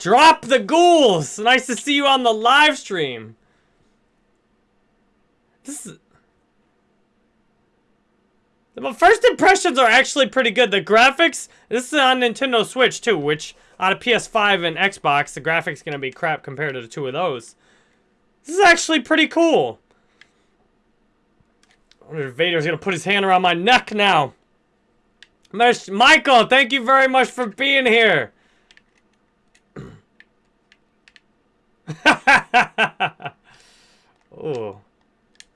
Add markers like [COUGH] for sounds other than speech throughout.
Drop the ghouls! Nice to see you on the live stream. This is... The first impressions are actually pretty good. The graphics, this is on Nintendo Switch too, which on a PS5 and Xbox, the graphics going to be crap compared to the two of those. This is actually pretty cool. Vader's going to put his hand around my neck now. Michael, thank you very much for being here. [LAUGHS] oh.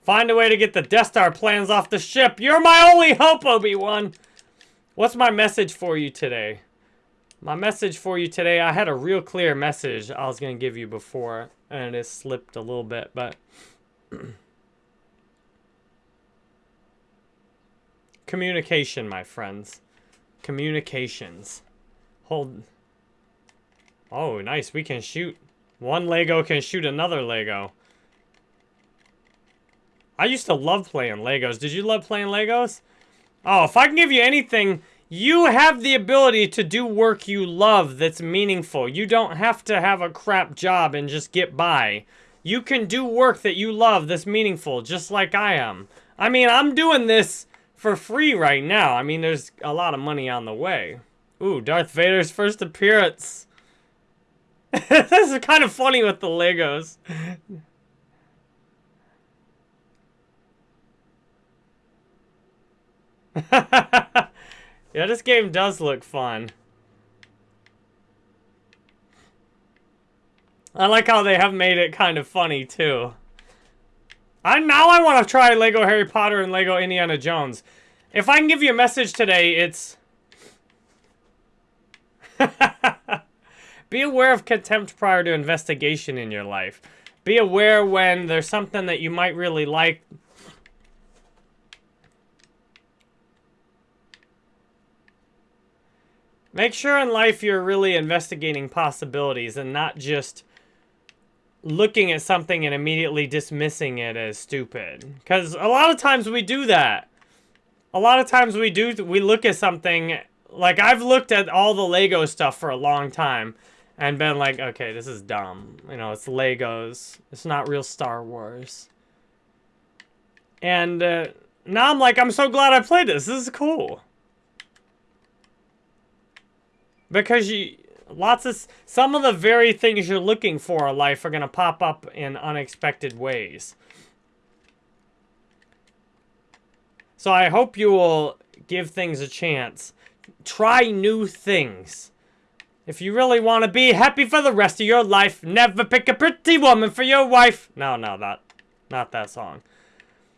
Find a way to get the Death Star plans off the ship. You're my only hope, Obi-Wan. What's my message for you today? My message for you today, I had a real clear message I was going to give you before, and it slipped a little bit, but... [CLEARS THROAT] Communication, my friends. Communications. Hold... Oh, nice. We can shoot. One Lego can shoot another Lego. I used to love playing Legos. Did you love playing Legos? Oh, if I can give you anything, you have the ability to do work you love that's meaningful. You don't have to have a crap job and just get by. You can do work that you love that's meaningful, just like I am. I mean, I'm doing this for free right now. I mean, there's a lot of money on the way. Ooh, Darth Vader's first appearance. [LAUGHS] this is kind of funny with the Legos. [LAUGHS] yeah, this game does look fun. I like how they have made it kind of funny, too. I Now I want to try Lego Harry Potter and Lego Indiana Jones. If I can give you a message today, it's... [LAUGHS] Be aware of contempt prior to investigation in your life. Be aware when there's something that you might really like Make sure in life you're really investigating possibilities and not just looking at something and immediately dismissing it as stupid. Because a lot of times we do that. A lot of times we do, we look at something, like I've looked at all the Lego stuff for a long time and been like, okay, this is dumb. You know, it's Legos. It's not real Star Wars. And uh, now I'm like, I'm so glad I played this. This is cool. Because you, lots of, some of the very things you're looking for in life are going to pop up in unexpected ways. So I hope you will give things a chance. Try new things. If you really want to be happy for the rest of your life, never pick a pretty woman for your wife. No, no, that, not that song.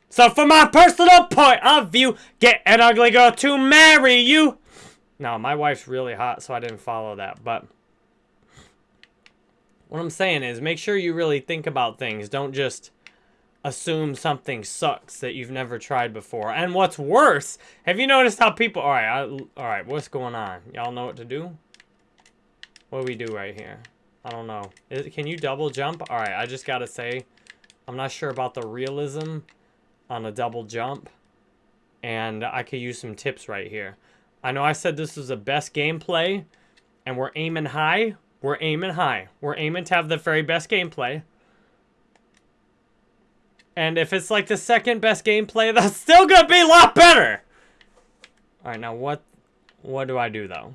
So for my personal point of view, get an ugly girl to marry you. No, my wife's really hot, so I didn't follow that. But what I'm saying is make sure you really think about things. Don't just assume something sucks that you've never tried before. And what's worse, have you noticed how people... All right, I, all right, what's going on? Y'all know what to do? What do we do right here? I don't know. Is, can you double jump? All right, I just got to say, I'm not sure about the realism on a double jump. And I could use some tips right here. I know I said this was the best gameplay, and we're aiming high. We're aiming high. We're aiming to have the very best gameplay. And if it's like the second best gameplay, [LAUGHS] that's still gonna be a lot better! Alright, now what what do I do though?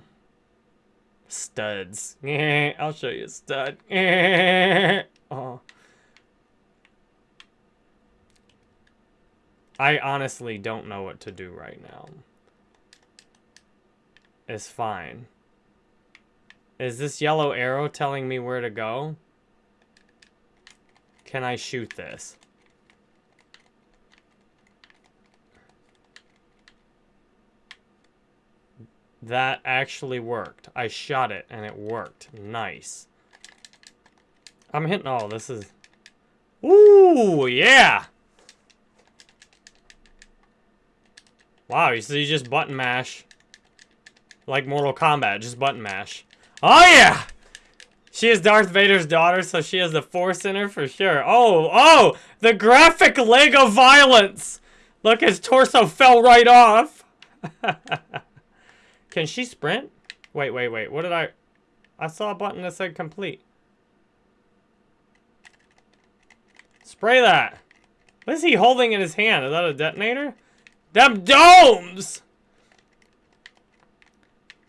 Studs. [LAUGHS] I'll show you a stud. [LAUGHS] oh. I honestly don't know what to do right now It's fine. Is this yellow arrow telling me where to go? Can I shoot this? That actually worked. I shot it and it worked. Nice. I'm hitting all. Oh, this is... Ooh, yeah! Wow, so you just button mash. Like Mortal Kombat, just button mash. Oh, yeah! She is Darth Vader's daughter, so she has the Force in her for sure. Oh, oh! The graphic Lego violence! Look, his torso fell right off. [LAUGHS] Can she sprint? Wait, wait, wait. What did I... I saw a button that said complete. Spray that. What is he holding in his hand? Is that a detonator? Them domes!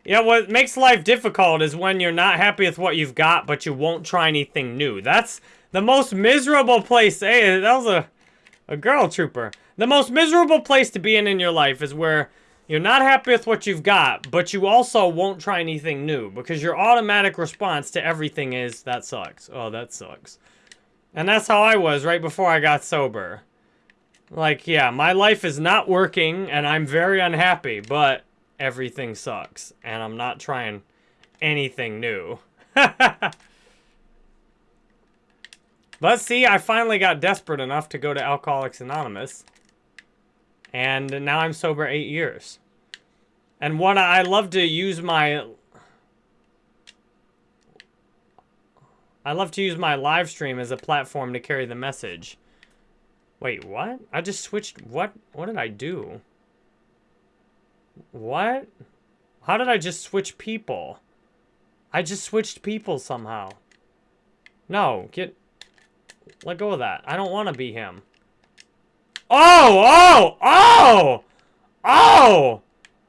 Yeah, what makes life difficult is when you're not happy with what you've got, but you won't try anything new. That's the most miserable place. Hey, that was a, a girl trooper. The most miserable place to be in in your life is where you're not happy with what you've got, but you also won't try anything new because your automatic response to everything is, that sucks. Oh, that sucks. And that's how I was right before I got sober. Like, yeah, my life is not working and I'm very unhappy, but everything sucks. And I'm not trying anything new. [LAUGHS] but see, I finally got desperate enough to go to Alcoholics Anonymous. And now I'm sober eight years. And what I love to use my... I love to use my live stream as a platform to carry the message. Wait, what? I just switched... What? What did I do? What? How did I just switch people? I just switched people somehow. No, get... Let go of that. I don't want to be him. Oh! Oh! Oh! Oh!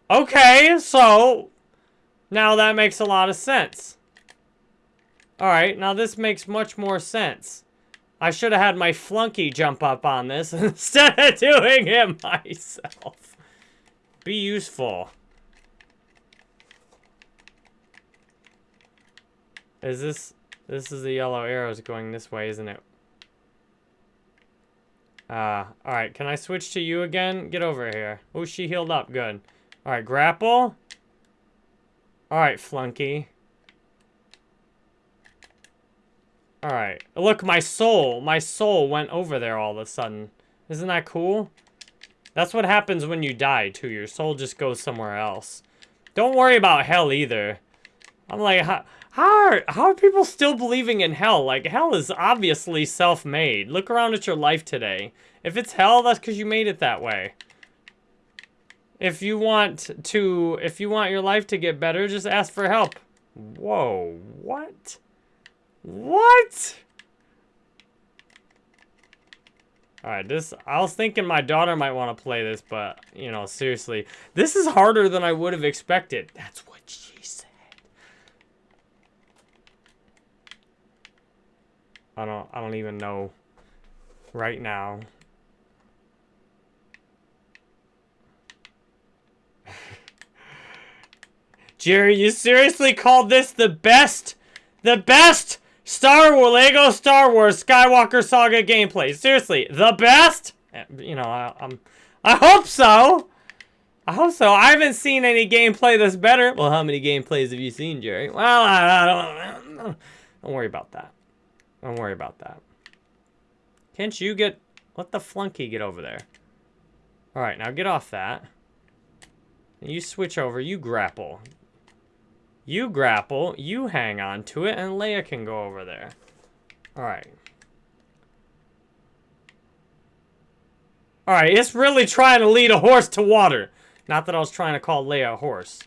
Okay, so... Now that makes a lot of sense. Alright, now this makes much more sense. I should have had my flunky jump up on this [LAUGHS] instead of doing it myself. Be useful. Is this... This is the yellow arrows going this way, isn't it? Uh, alright. Can I switch to you again? Get over here. Oh, she healed up. Good. Alright, grapple. Alright, flunky. Alright. Look, my soul. My soul went over there all of a sudden. Isn't that cool? That's what happens when you die, too. Your soul just goes somewhere else. Don't worry about hell, either. I'm like, how, how, are, how are people still believing in hell? Like, hell is obviously self-made. Look around at your life today. If it's hell, that's because you made it that way. If you want to, if you want your life to get better, just ask for help. Whoa, what? What? Alright, this, I was thinking my daughter might want to play this, but, you know, seriously. This is harder than I would have expected. That's what she said. I don't, I don't even know right now. Jerry, you seriously called this the best, the best Star Wars, Lego Star Wars Skywalker Saga gameplay? Seriously, the best? Eh, you know, I, I'm, I hope so. I hope so. I haven't seen any gameplay that's better. Well, how many gameplays have you seen, Jerry? Well, I, I don't, don't worry about that. Don't worry about that. Can't you get... Let the flunky get over there. Alright, now get off that. You switch over. You grapple. You grapple, you hang on to it, and Leia can go over there. Alright. Alright, it's really trying to lead a horse to water. Not that I was trying to call Leia a horse.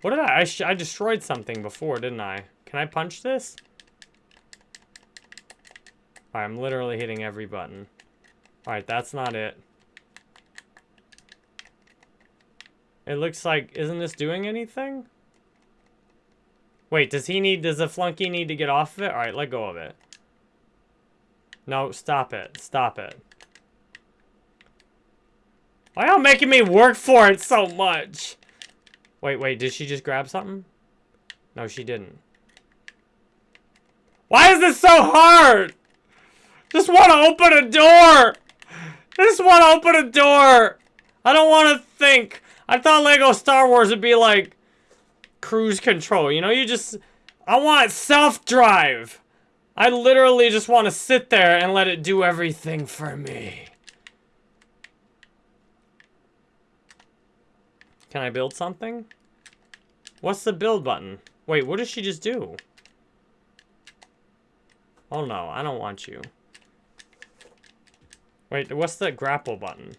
What did I... I, I destroyed something before, didn't I? Can I punch this? I'm literally hitting every button. Alright, that's not it. It looks like, isn't this doing anything? Wait, does he need, does the flunky need to get off of it? Alright, let go of it. No, stop it. Stop it. Why you making me work for it so much? Wait, wait, did she just grab something? No, she didn't. Why is this so hard? Just want to open a door. Just want to open a door. I don't want to think. I thought Lego Star Wars would be like cruise control. You know, you just... I want self-drive. I literally just want to sit there and let it do everything for me. Can I build something? What's the build button? Wait, what did she just do? Oh no, I don't want you. Wait, what's the grapple button?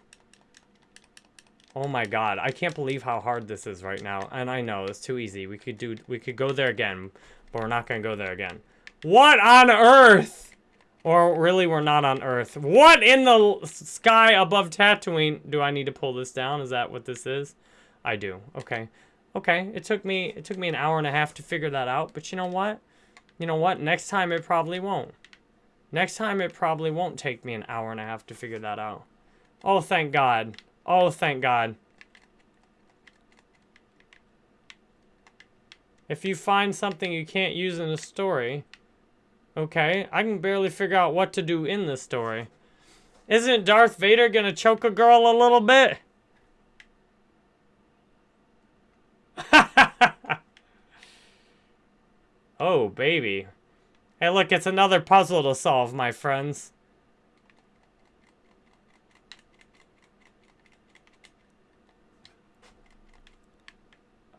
Oh my god, I can't believe how hard this is right now. And I know, it's too easy. We could do, we could go there again, but we're not gonna go there again. What on earth? Or really, we're not on Earth. What in the sky above Tatooine? Do I need to pull this down? Is that what this is? I do. Okay. Okay. It took me it took me an hour and a half to figure that out. But you know what? You know what? Next time it probably won't. Next time it probably won't take me an hour and a half to figure that out. Oh, thank God. Oh, thank God. If you find something you can't use in a story, Okay, I can barely figure out what to do in this story. Isn't Darth Vader gonna choke a girl a little bit? [LAUGHS] oh, baby. Hey, look, it's another puzzle to solve, my friends.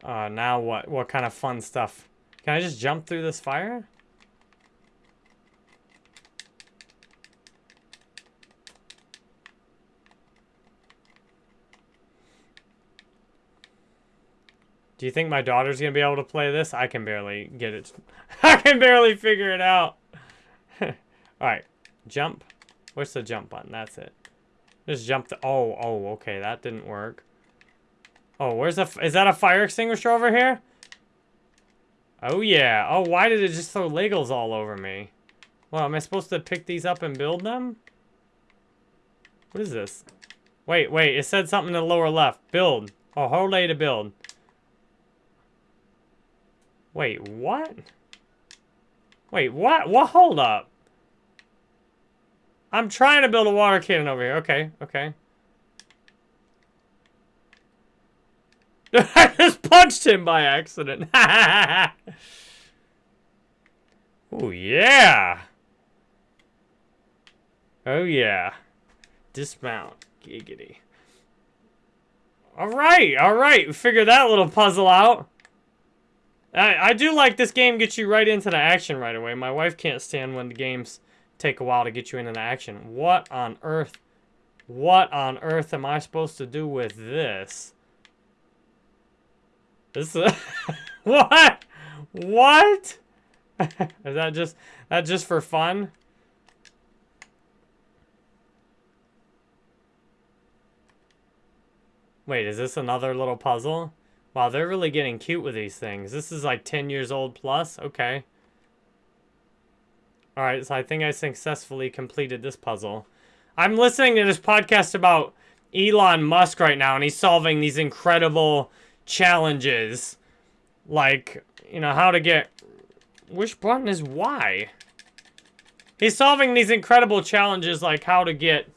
Uh, now what? What kind of fun stuff? Can I just jump through this fire? Do you think my daughter's to be able to play this? I can barely get it. [LAUGHS] I can barely figure it out. [LAUGHS] All right. Jump. What's the jump button? That's it. Just jump the... Oh, oh, okay. That didn't work. Oh, where's the... Is that a fire extinguisher over here? Oh, yeah. Oh, why did it just throw Legos all over me? Well, am I supposed to pick these up and build them? What is this? Wait, wait. It said something in the lower left. Build. Oh, hold A to build. Wait, what? Wait, what? What? Hold up. I'm trying to build a water cannon over here. Okay, okay. I just punched him by accident. [LAUGHS] oh, yeah. Oh, yeah. Dismount. Giggity. All right, all right. We figured that little puzzle out. I, I do like this game gets you right into the action right away. My wife can't stand when the games take a while to get you into the action. What on earth, what on earth am I supposed to do with this? This is, [LAUGHS] what? What? [LAUGHS] is that just, that just for fun? Wait, is this another little puzzle? Wow, they're really getting cute with these things. This is like 10 years old plus? Okay. Alright, so I think I successfully completed this puzzle. I'm listening to this podcast about Elon Musk right now, and he's solving these incredible challenges. Like, you know, how to get... Which button is Y? He's solving these incredible challenges like how to get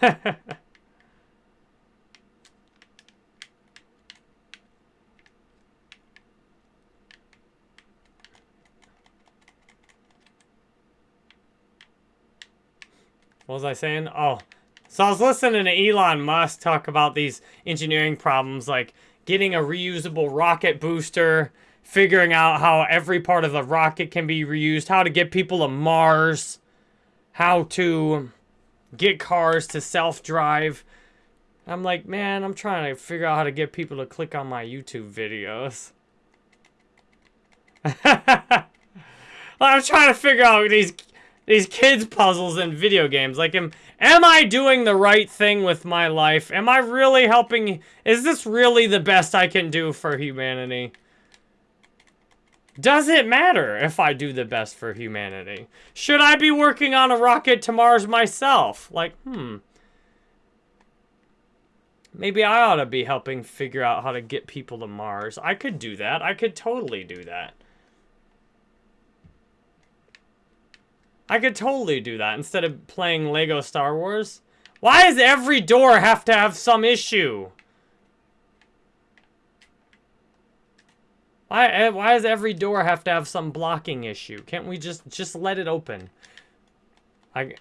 [LAUGHS] What was I saying? Oh, so I was listening to Elon Musk talk about these engineering problems, like getting a reusable rocket booster, figuring out how every part of the rocket can be reused, how to get people to Mars, how to get cars to self-drive. I'm like, man, I'm trying to figure out how to get people to click on my YouTube videos. [LAUGHS] I'm trying to figure out these these kids puzzles in video games. Like, am, am I doing the right thing with my life? Am I really helping? Is this really the best I can do for humanity? Does it matter if I do the best for humanity? Should I be working on a rocket to Mars myself? Like, hmm. Maybe I ought to be helping figure out how to get people to Mars. I could do that. I could totally do that. I could totally do that instead of playing Lego Star Wars. Why does every door have to have some issue? Why, eh, why does every door have to have some blocking issue? Can't we just, just let it open? I,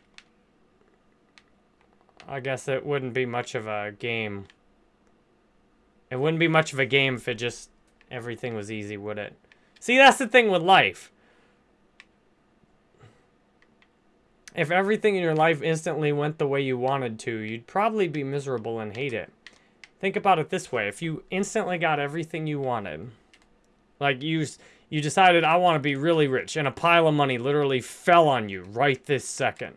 I guess it wouldn't be much of a game. It wouldn't be much of a game if it just everything was easy, would it? See, that's the thing with life. If everything in your life instantly went the way you wanted to, you'd probably be miserable and hate it. Think about it this way. If you instantly got everything you wanted, like you, you decided, I want to be really rich, and a pile of money literally fell on you right this second.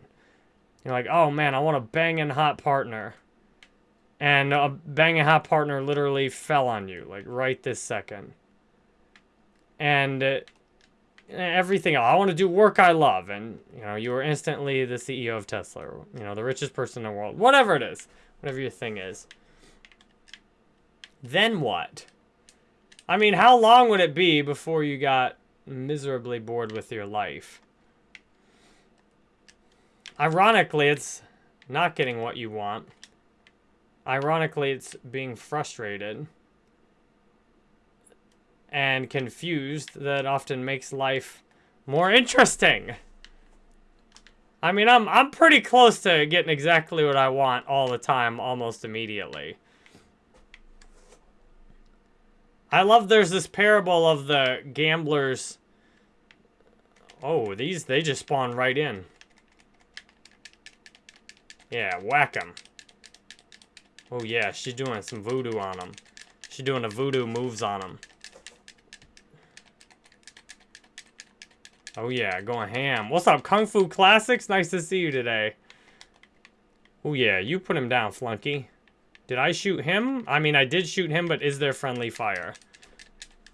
You're like, oh man, I want a banging hot partner. And a banging hot partner literally fell on you, like right this second. And uh, everything. I want to do work I love. And, you know, you were instantly the CEO of Tesla. You know, the richest person in the world. Whatever it is. Whatever your thing is. Then what? I mean, how long would it be before you got miserably bored with your life? Ironically, it's not getting what you want. Ironically, it's being frustrated and confused that often makes life more interesting. I mean, I'm I'm pretty close to getting exactly what I want all the time, almost immediately. I love there's this parable of the gamblers. Oh, these, they just spawn right in. Yeah, whack them. Oh yeah, she's doing some voodoo on them. She's doing a voodoo moves on them. Oh yeah, going ham. What's up, Kung Fu Classics? Nice to see you today. Oh yeah, you put him down, Flunky. Did I shoot him? I mean, I did shoot him, but is there friendly fire?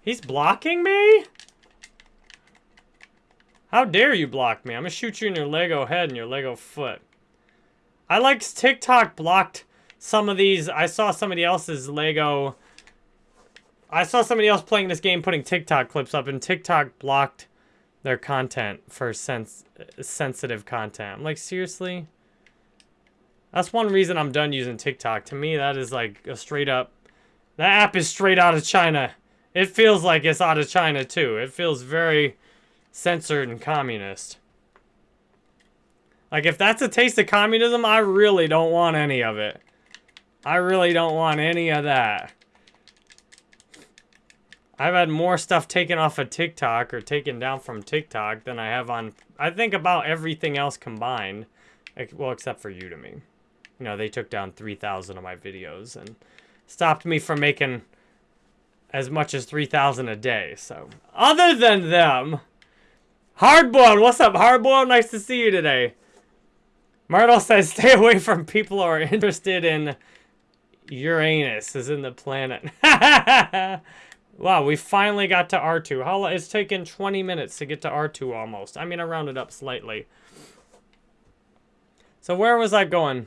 He's blocking me? How dare you block me? I'm gonna shoot you in your Lego head and your Lego foot. I like TikTok blocked some of these. I saw somebody else's Lego... I saw somebody else playing this game putting TikTok clips up, and TikTok blocked their content for sens sensitive content. I'm like, seriously? That's one reason I'm done using TikTok. To me, that is like a straight up... That app is straight out of China. It feels like it's out of China, too. It feels very censored and communist. Like, if that's a taste of communism, I really don't want any of it. I really don't want any of that. I've had more stuff taken off of TikTok or taken down from TikTok than I have on, I think, about everything else combined. Well, except for Udemy. You know, they took down 3,000 of my videos and stopped me from making as much as 3,000 a day. So, other than them, Hardboiled, what's up, Hardboiled? Nice to see you today. Myrtle says, [LAUGHS] stay away from people who are [LAUGHS] interested in Uranus, as in the planet. [LAUGHS] wow, we finally got to R2. How It's taken 20 minutes to get to R2 almost. I mean, I rounded up slightly. So where was I going?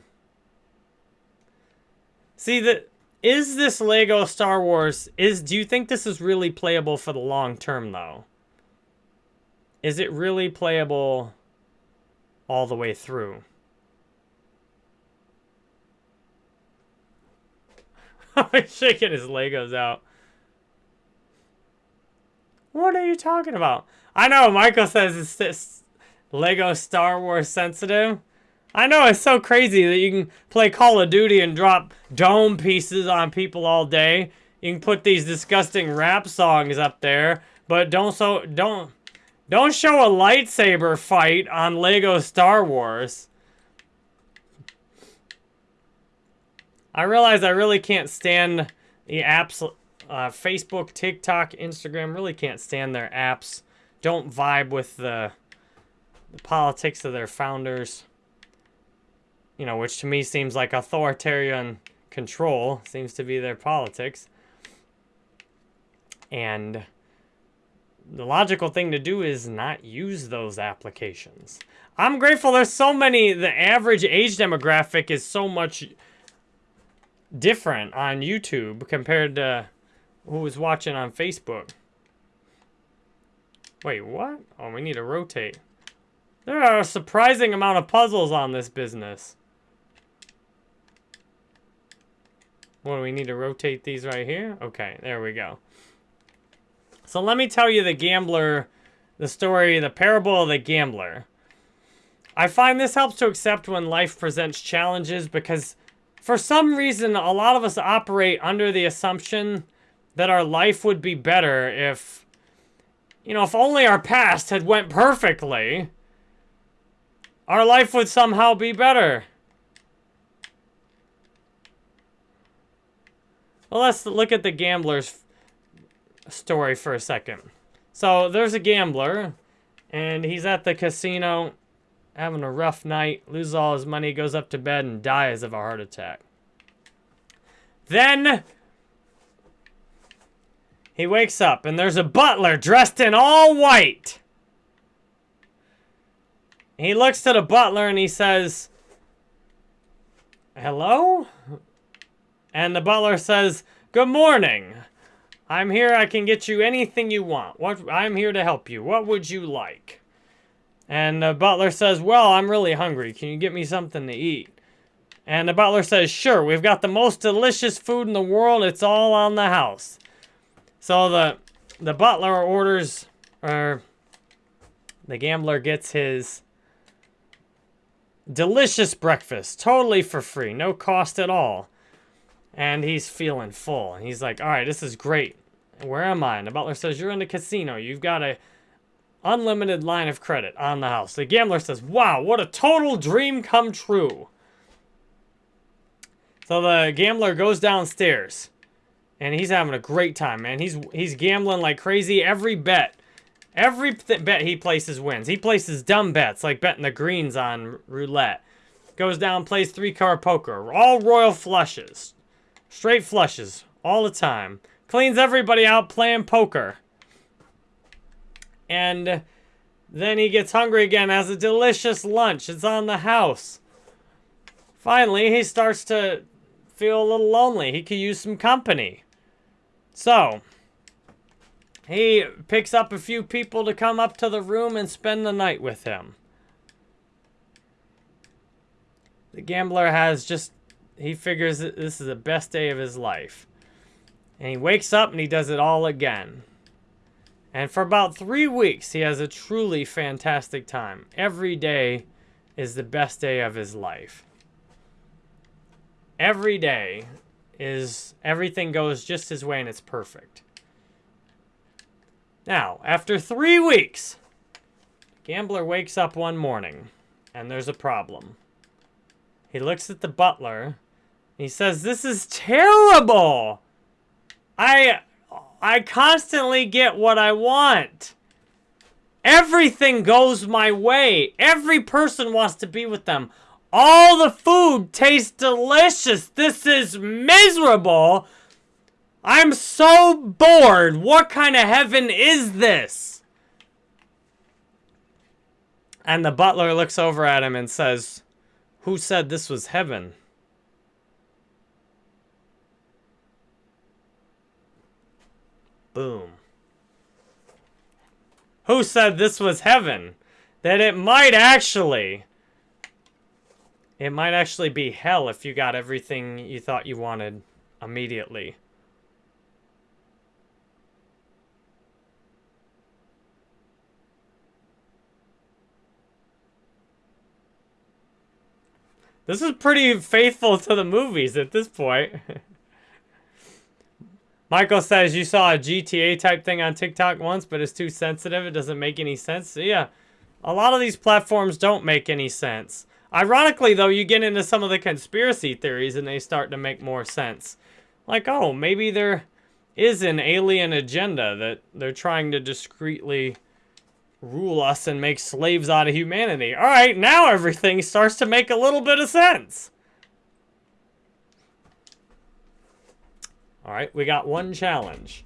See, the, is this Lego Star Wars, is do you think this is really playable for the long term, though? Is it really playable all the way through? [LAUGHS] He's shaking his Legos out. What are you talking about? I know, Michael says it's this Lego Star Wars sensitive. I know, it's so crazy that you can play Call of Duty and drop dome pieces on people all day. You can put these disgusting rap songs up there, but don't so don't don't show a lightsaber fight on Lego Star Wars. I realize I really can't stand the apps, uh, Facebook, TikTok, Instagram, really can't stand their apps. Don't vibe with the, the politics of their founders you know, which to me seems like authoritarian control, seems to be their politics. And the logical thing to do is not use those applications. I'm grateful there's so many, the average age demographic is so much different on YouTube compared to who was watching on Facebook. Wait, what? Oh, we need to rotate. There are a surprising amount of puzzles on this business. What, do we need to rotate these right here? Okay, there we go. So let me tell you the gambler, the story, the parable of the gambler. I find this helps to accept when life presents challenges because for some reason, a lot of us operate under the assumption that our life would be better if, you know, if only our past had went perfectly, our life would somehow be better. Well, let's look at the gambler's story for a second. So there's a gambler, and he's at the casino having a rough night, loses all his money, goes up to bed, and dies of a heart attack. Then he wakes up, and there's a butler dressed in all white. He looks to the butler and he says, Hello? And the butler says, Good morning. I'm here. I can get you anything you want. What I'm here to help you. What would you like? And the butler says, Well, I'm really hungry. Can you get me something to eat? And the butler says, Sure, we've got the most delicious food in the world. It's all on the house. So the the butler orders, or the gambler gets his delicious breakfast, totally for free, no cost at all. And he's feeling full. He's like, all right, this is great. Where am I? And the butler says, you're in the casino. You've got a unlimited line of credit on the house. The gambler says, wow, what a total dream come true. So the gambler goes downstairs. And he's having a great time, man. He's he's gambling like crazy. Every bet, every bet he places wins. He places dumb bets, like betting the greens on roulette. Goes down, plays three-card poker. All royal flushes. Straight flushes all the time. Cleans everybody out playing poker. And then he gets hungry again, has a delicious lunch. It's on the house. Finally, he starts to feel a little lonely. He could use some company. So, he picks up a few people to come up to the room and spend the night with him. The gambler has just he figures this is the best day of his life. And he wakes up and he does it all again. And for about three weeks, he has a truly fantastic time. Every day is the best day of his life. Every day is everything goes just his way and it's perfect. Now, after three weeks, Gambler wakes up one morning and there's a problem. He looks at the butler. He says, This is terrible. I I constantly get what I want. Everything goes my way. Every person wants to be with them. All the food tastes delicious. This is miserable. I'm so bored. What kind of heaven is this? And the butler looks over at him and says, Who said this was heaven? Boom. Who said this was heaven? That it might actually... It might actually be hell if you got everything you thought you wanted immediately. This is pretty faithful to the movies at this point. [LAUGHS] Michael says you saw a GTA type thing on TikTok once, but it's too sensitive. It doesn't make any sense. So yeah, a lot of these platforms don't make any sense. Ironically, though, you get into some of the conspiracy theories and they start to make more sense. Like, oh, maybe there is an alien agenda that they're trying to discreetly rule us and make slaves out of humanity. All right, now everything starts to make a little bit of sense. All right, we got one challenge.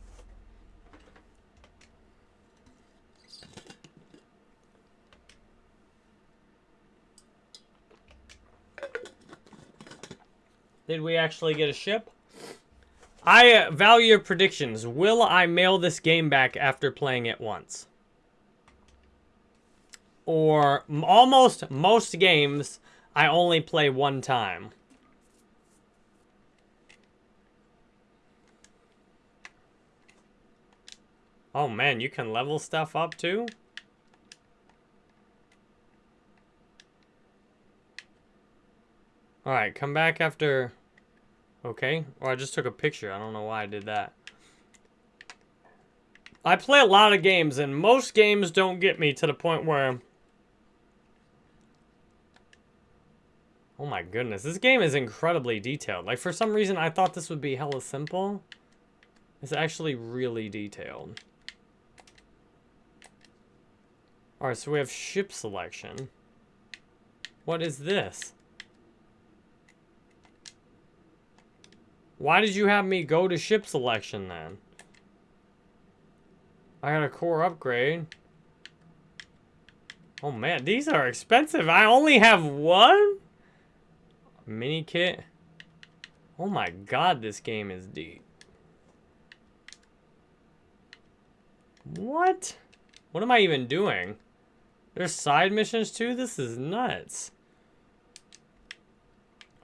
Did we actually get a ship? I uh, value your predictions. Will I mail this game back after playing it once? Or almost most games, I only play one time. Oh man, you can level stuff up too? Alright, come back after... Okay. Or I just took a picture. I don't know why I did that. I play a lot of games, and most games don't get me to the point where... Oh my goodness, this game is incredibly detailed. Like, for some reason, I thought this would be hella simple. It's actually really detailed. Alright, so we have ship selection. What is this? Why did you have me go to ship selection then? I got a core upgrade. Oh man, these are expensive. I only have one? Mini kit. Oh my god, this game is deep. What? What am I even doing? There's side missions too? This is nuts.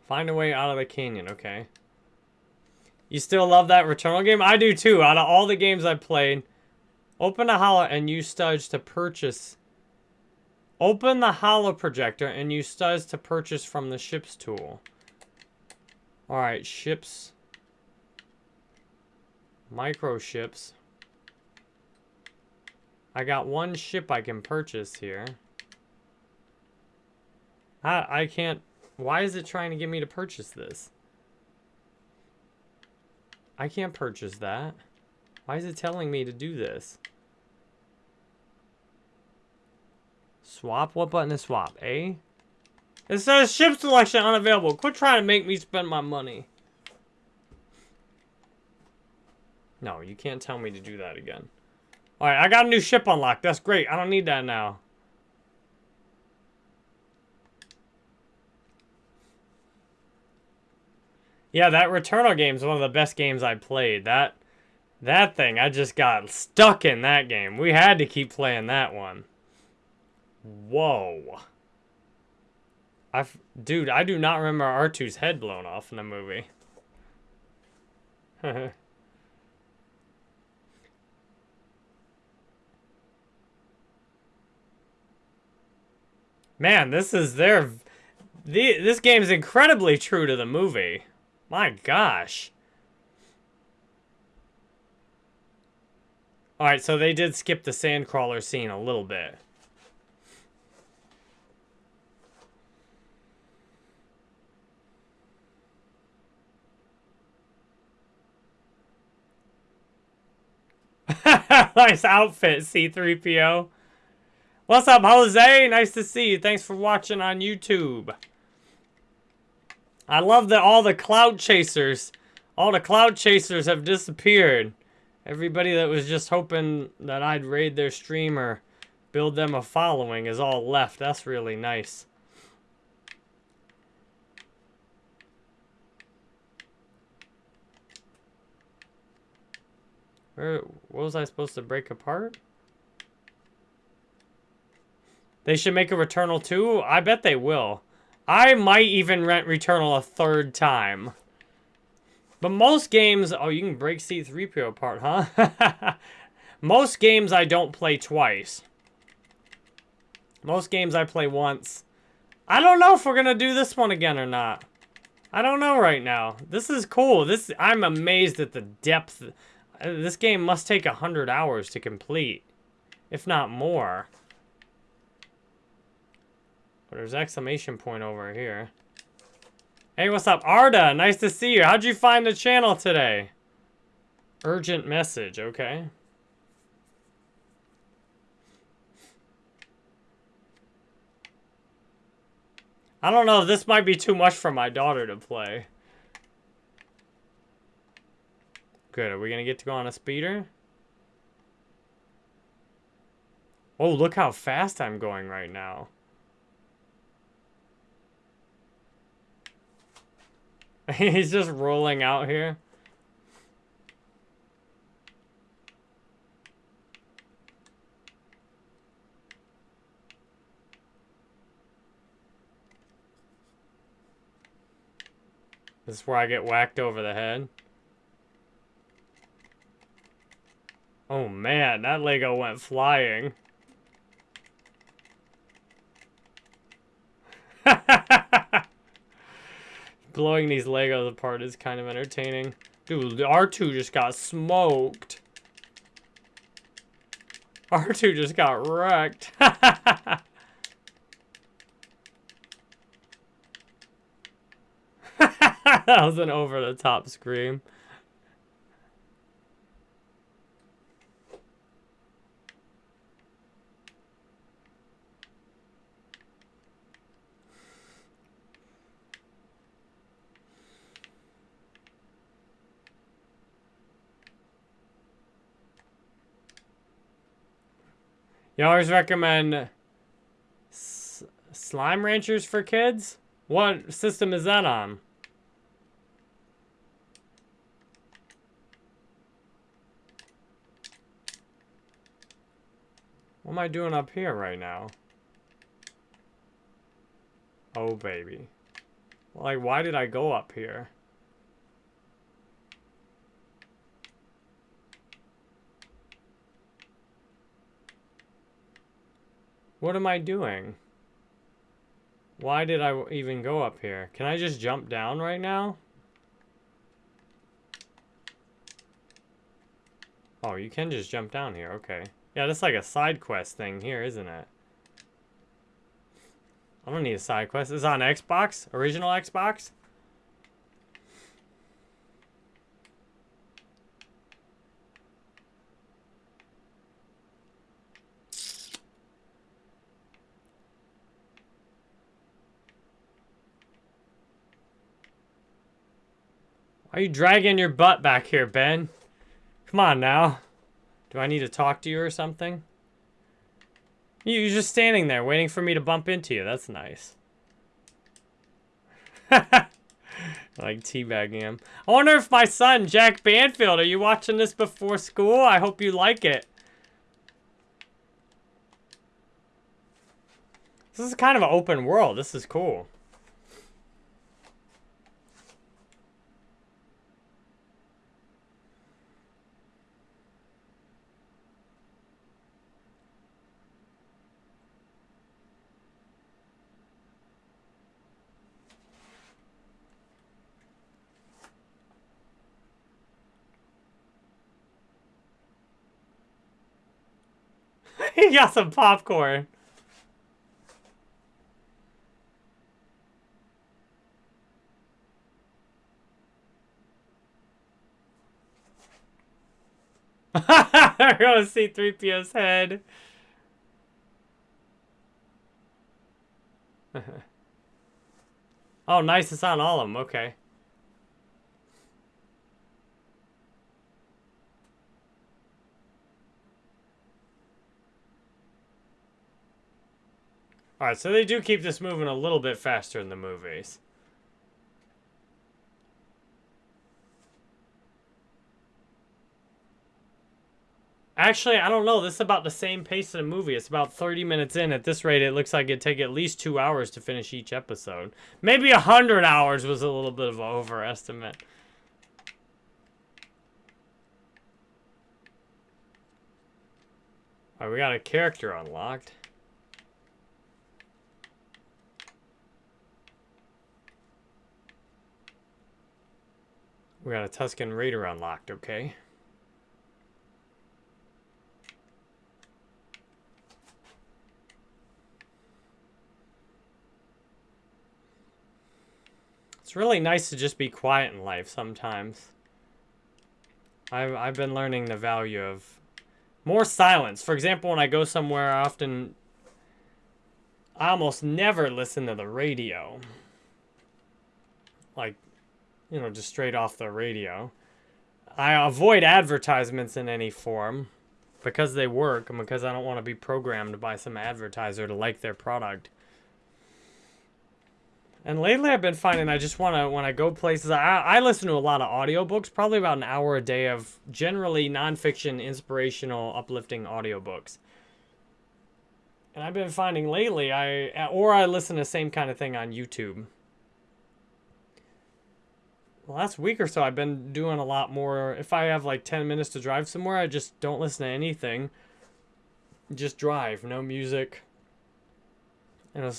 Find a way out of the canyon, okay. You still love that Returnal game? I do too. Out of all the games I've played, open a holo and use studs to purchase. Open the holo projector and use studs to purchase from the ships tool. Alright, ships. Micro ships. I got one ship I can purchase here. I, I can't... Why is it trying to get me to purchase this? I can't purchase that. Why is it telling me to do this? Swap? What button is swap? A? It says ship selection unavailable. Quit trying to make me spend my money. No, you can't tell me to do that again. Alright, I got a new ship unlocked. That's great. I don't need that now. Yeah, that Returnal game is one of the best games I played. That that thing, I just got stuck in that game. We had to keep playing that one. Whoa. I, dude, I do not remember R2's head blown off in the movie. [LAUGHS] Man, this is their... The, this game is incredibly true to the movie. My gosh. Alright, so they did skip the sandcrawler scene a little bit. [LAUGHS] nice outfit, C3PO. What's up, Jose? Nice to see you. Thanks for watching on YouTube. I love that all the cloud chasers, all the cloud chasers have disappeared. Everybody that was just hoping that I'd raid their stream or build them a following is all left. That's really nice. Where, what was I supposed to break apart? They should make a Returnal 2? I bet they will. I might even rent Returnal a third time. But most games... Oh, you can break C-3PO apart, huh? [LAUGHS] most games I don't play twice. Most games I play once. I don't know if we're going to do this one again or not. I don't know right now. This is cool. This I'm amazed at the depth. Uh, this game must take 100 hours to complete. If not more. But there's exclamation point over here. Hey, what's up? Arda, nice to see you. How'd you find the channel today? Urgent message, okay. I don't know, this might be too much for my daughter to play. Good, are we gonna get to go on a speeder? Oh, look how fast I'm going right now. [LAUGHS] He's just rolling out here. This is where I get whacked over the head. Oh man, that Lego went flying. Blowing these Legos apart is kind of entertaining. Dude, R2 just got smoked. [LAUGHS] R2 just got wrecked. [LAUGHS] that was an over-the-top scream. You always recommend Slime Ranchers for kids? What system is that on? What am I doing up here right now? Oh, baby. Like, why did I go up here? What am I doing? Why did I even go up here? Can I just jump down right now? Oh, you can just jump down here. Okay. Yeah, that's like a side quest thing here, isn't it? I don't need a side quest. It's on Xbox? Original Xbox? Why are you dragging your butt back here, Ben? Come on now. Do I need to talk to you or something? You're just standing there waiting for me to bump into you. That's nice. [LAUGHS] like teabagging him. I wonder if my son, Jack Banfield, are you watching this before school? I hope you like it. This is kind of an open world. This is cool. [LAUGHS] he got some popcorn. [LAUGHS] We're gonna see 3PO's head. [LAUGHS] oh, nice. It's on all of them. Okay. Alright, so they do keep this moving a little bit faster in the movies. Actually, I don't know. This is about the same pace of the movie. It's about 30 minutes in. At this rate, it looks like it'd take at least two hours to finish each episode. Maybe 100 hours was a little bit of an overestimate. Alright, we got a character unlocked. We got a Tusken Raider unlocked, okay. It's really nice to just be quiet in life sometimes. I've, I've been learning the value of more silence. For example, when I go somewhere, I often... I almost never listen to the radio. Like, you know, just straight off the radio. I avoid advertisements in any form because they work and because I don't want to be programmed by some advertiser to like their product. And lately I've been finding I just want to, when I go places, I, I listen to a lot of audiobooks, probably about an hour a day of generally nonfiction, inspirational, uplifting audiobooks. And I've been finding lately, I or I listen to the same kind of thing on YouTube last week or so, I've been doing a lot more. If I have like 10 minutes to drive somewhere, I just don't listen to anything. Just drive, no music. You know,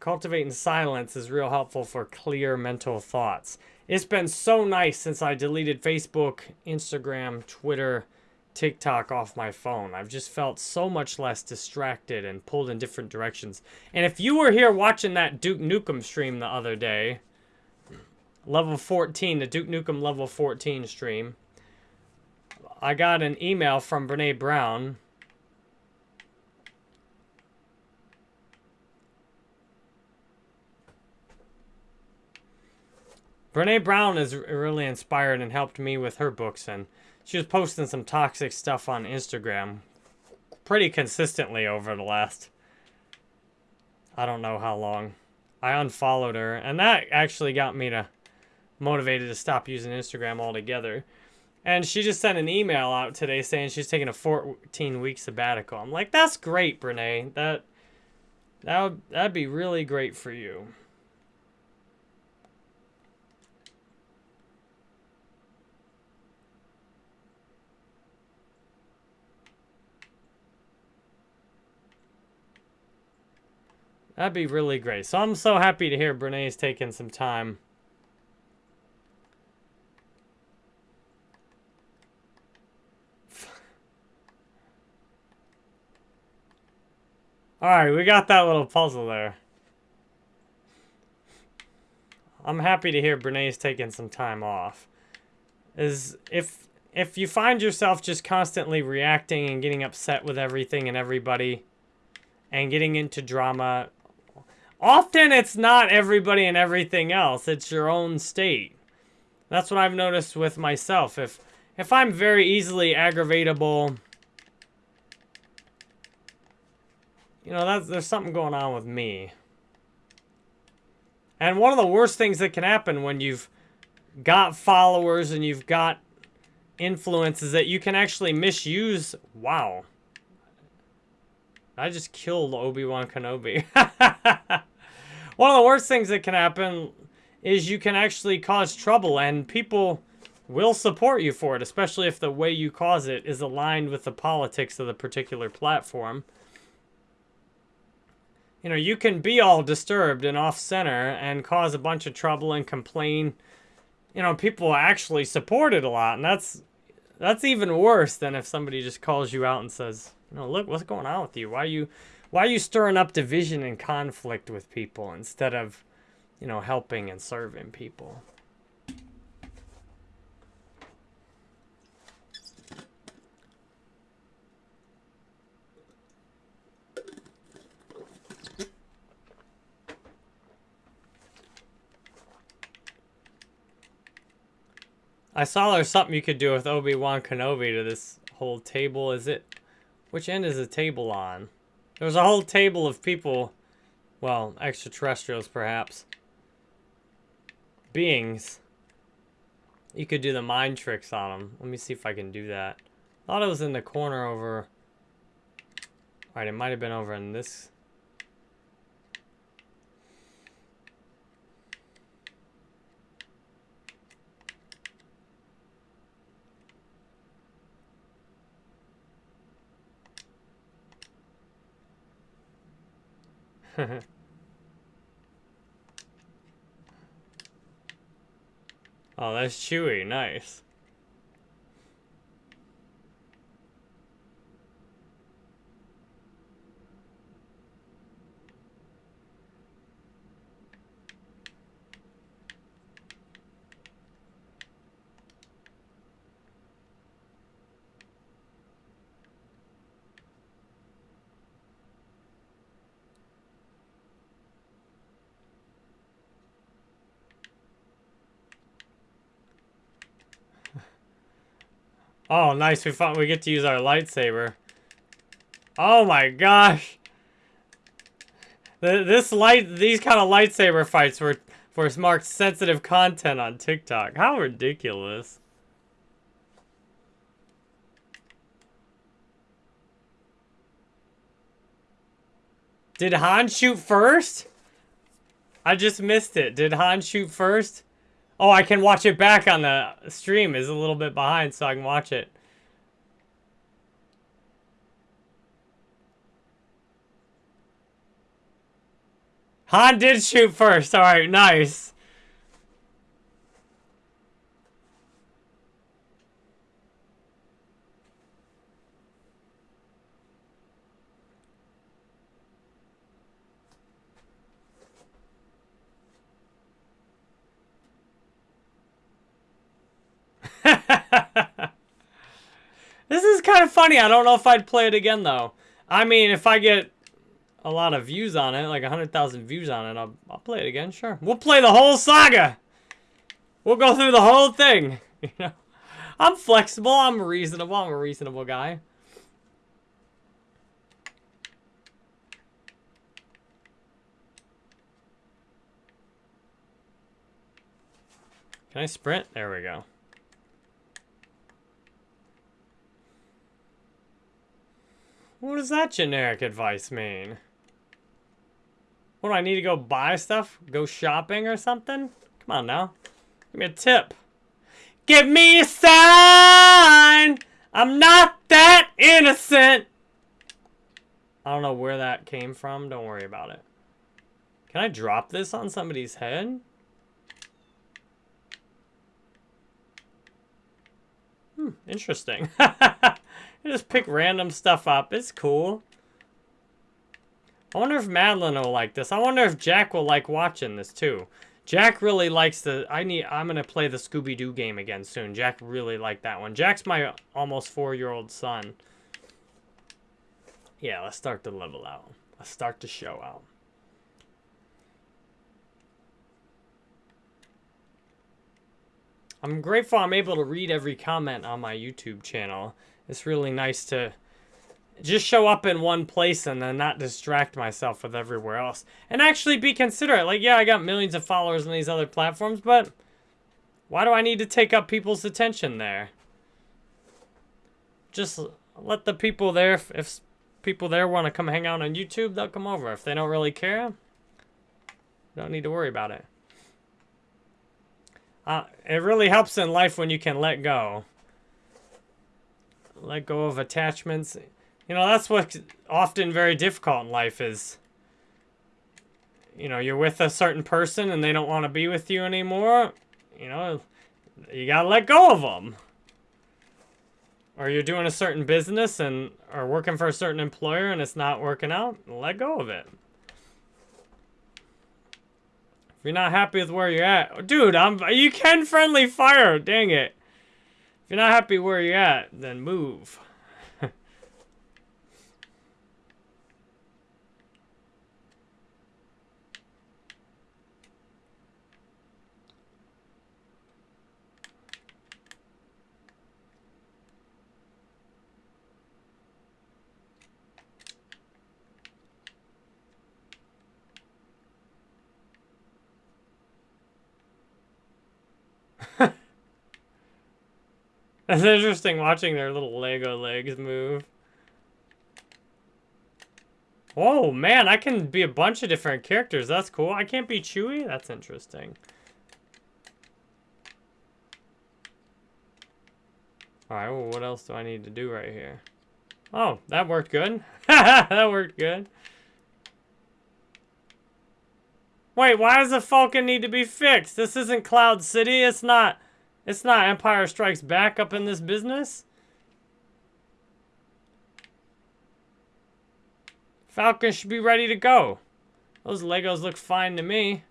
cultivating silence is real helpful for clear mental thoughts. It's been so nice since I deleted Facebook, Instagram, Twitter, TikTok off my phone. I've just felt so much less distracted and pulled in different directions. And if you were here watching that Duke Nukem stream the other day, level 14, the Duke Nukem level 14 stream, I got an email from Brene Brown. Brene Brown is really inspired and helped me with her books and she was posting some toxic stuff on Instagram pretty consistently over the last I don't know how long. I unfollowed her and that actually got me to motivated to stop using Instagram altogether. And she just sent an email out today saying she's taking a 14 week sabbatical. I'm like, that's great, Brene. That that would that'd be really great for you. That'd be really great. So I'm so happy to hear Brene's taking some time. Alright, we got that little puzzle there. I'm happy to hear Brene's taking some time off. Is if if you find yourself just constantly reacting and getting upset with everything and everybody and getting into drama Often it's not everybody and everything else. It's your own state. That's what I've noticed with myself. If if I'm very easily aggravatable, you know, that's, there's something going on with me. And one of the worst things that can happen when you've got followers and you've got influence is that you can actually misuse... Wow. I just killed Obi-Wan Kenobi. [LAUGHS] One of the worst things that can happen is you can actually cause trouble and people will support you for it, especially if the way you cause it is aligned with the politics of the particular platform. You know, you can be all disturbed and off-center and cause a bunch of trouble and complain. You know, people actually support it a lot, and that's that's even worse than if somebody just calls you out and says, you know, look, what's going on with you? Why are you, why are you stirring up division and conflict with people instead of, you know, helping and serving people? I saw there's something you could do with Obi-Wan Kenobi to this whole table. Is it which end is the table on? There's a whole table of people, well, extraterrestrials perhaps, beings. You could do the mind tricks on them. Let me see if I can do that. I thought it was in the corner over... Alright, it might have been over in this [LAUGHS] oh, that's Chewie. Nice. Oh, nice. We we get to use our lightsaber. Oh my gosh. This light, these kind of lightsaber fights were, were marked sensitive content on TikTok. How ridiculous. Did Han shoot first? I just missed it. Did Han shoot first? Oh, I can watch it back on the stream. Is a little bit behind, so I can watch it. Han did shoot first. All right, nice. [LAUGHS] this is kind of funny. I don't know if I'd play it again, though. I mean, if I get a lot of views on it, like 100,000 views on it, I'll, I'll play it again, sure. We'll play the whole saga. We'll go through the whole thing. [LAUGHS] You know, I'm flexible. I'm reasonable. I'm a reasonable guy. Can I sprint? There we go. What does that generic advice mean? What do I need to go buy stuff? Go shopping or something? Come on now. Give me a tip. Give me a sign! I'm not that innocent! I don't know where that came from. Don't worry about it. Can I drop this on somebody's head? Hmm, interesting. [LAUGHS] just pick random stuff up. It's cool. I wonder if Madeline will like this. I wonder if Jack will like watching this too. Jack really likes the... I need. I'm gonna play the Scooby-Doo game again soon. Jack really liked that one. Jack's my almost four-year-old son. Yeah, let's start the level out. Let's start the show out. I'm grateful I'm able to read every comment on my YouTube channel. It's really nice to just show up in one place and then not distract myself with everywhere else. And actually be considerate. Like, yeah, I got millions of followers on these other platforms, but why do I need to take up people's attention there? Just let the people there, if, people there want to come hang out on YouTube, they'll come over. If they don't really care, don't need to worry about it. Uh, it really helps in life when you can let go. Let go of attachments. You know, that's what's often very difficult in life is, you know, you're with a certain person and they don't want to be with you anymore. You know, you gotta let go of them. Or you're doing a certain business and or working for a certain employer and it's not working out, let go of it If you're not happy with where you're at, dude, I'm you can friendly fire. Dang it. If you're not happy where you're at, then move. [LAUGHS] It's interesting watching their little Lego legs move. Oh, man, I can be a bunch of different characters. That's cool. I can't be Chewie. That's interesting. Alright, well, what else do I need to do right here? Oh, that worked good. [LAUGHS] that worked good. Wait, why does the Falcon need to be fixed? This isn't Cloud City. It's not... It's not Empire Strikes Back up in this business. Falcon should be ready to go. Those Legos look fine to me.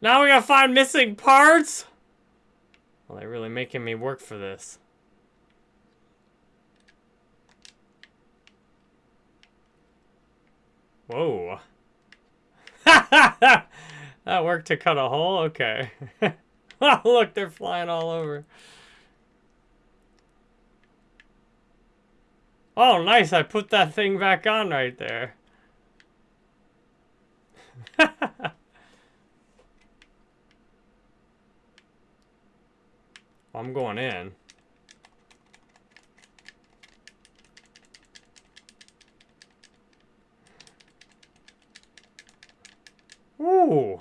Now we gotta find missing parts? Well, they're really making me work for this. Whoa. [LAUGHS] that worked to cut a hole? Okay. [LAUGHS] [LAUGHS] Look, they're flying all over. Oh, nice. I put that thing back on right there. [LAUGHS] I'm going in. Ooh.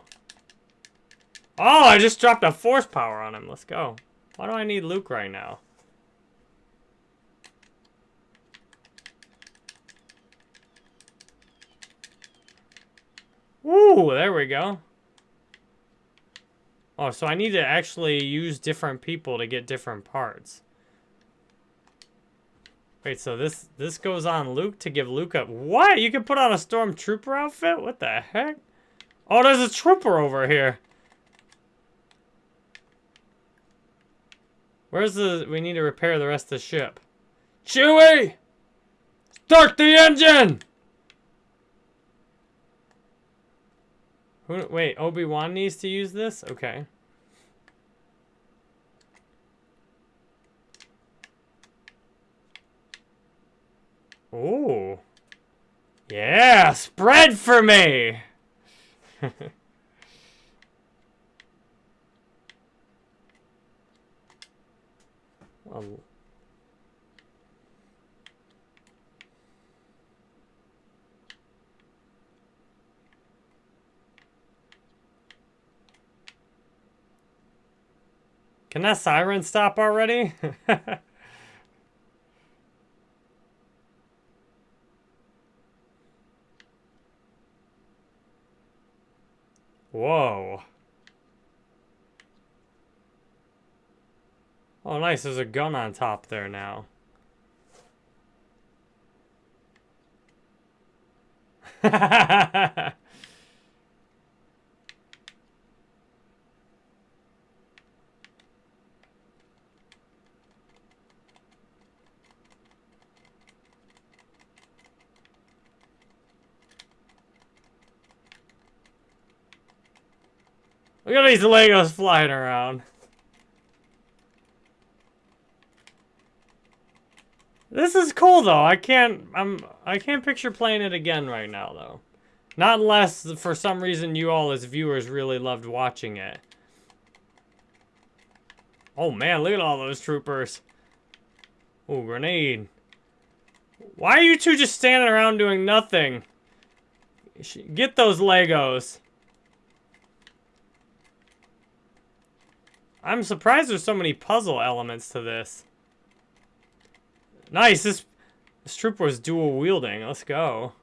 Oh, I just dropped a force power on him. Let's go. Why do I need Luke right now? Ooh, there we go. Oh, so I need to actually use different people to get different parts. Wait, so this this goes on Luke to give Luke. What? You can put on a Stormtrooper outfit? What the heck? Oh, there's a trooper over here. Where's the... We need to repair the rest of the ship. Chewie! Start the engine! Who, wait, Obi-Wan needs to use this? Okay. Ooh. Yeah, spread for me! [LAUGHS] Can that siren stop already? [LAUGHS] Whoa. Oh, nice. There's a gun on top there now. [LAUGHS] Look at these Legos flying around. This is cool though. I can't I'm I can't picture playing it again right now though. Not unless for some reason you all as viewers really loved watching it. Oh man, look at all those troopers. Oh, grenade. Why are you two just standing around doing nothing? Get those Legos. I'm surprised there's so many puzzle elements to this. Nice, this, this trooper was dual wielding. Let's go.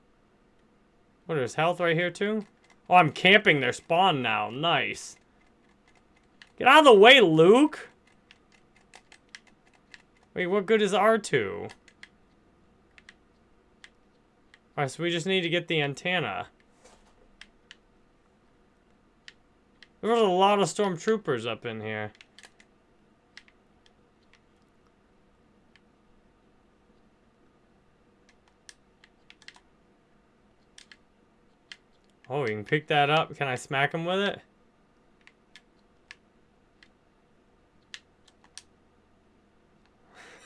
What, there's health right here too? Oh, I'm camping their spawn now. Nice. Get out of the way, Luke! Wait, what good is R2? Alright, so we just need to get the antenna. There was a lot of stormtroopers up in here. Oh, you can pick that up. Can I smack him with it?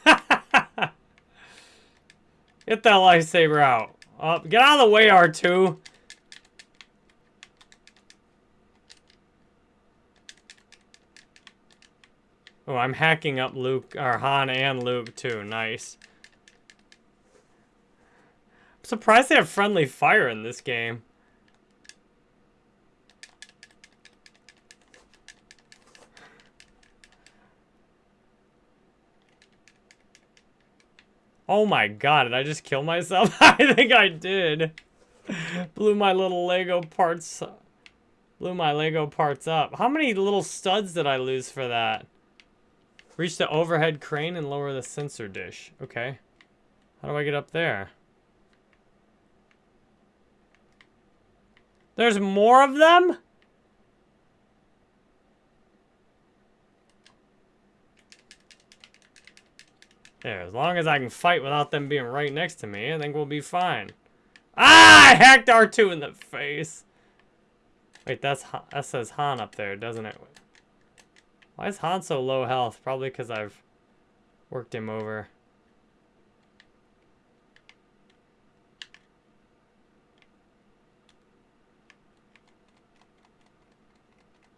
[LAUGHS] Get that lightsaber out. Uh, get out of the way, R2. Oh, I'm hacking up Luke, or Han and Luke too. Nice. I'm surprised they have friendly fire in this game. Oh my god, did I just kill myself? [LAUGHS] I think I did. Blew my little Lego parts... Blew my Lego parts up. How many little studs did I lose for that? Reach the overhead crane and lower the sensor dish. Okay. How do I get up there? There's more of them? There, as long as I can fight without them being right next to me, I think we'll be fine. Ah! I hacked R2 in the face! Wait, that's that says Han up there, doesn't it? Why is Han so low health? Probably because I've worked him over.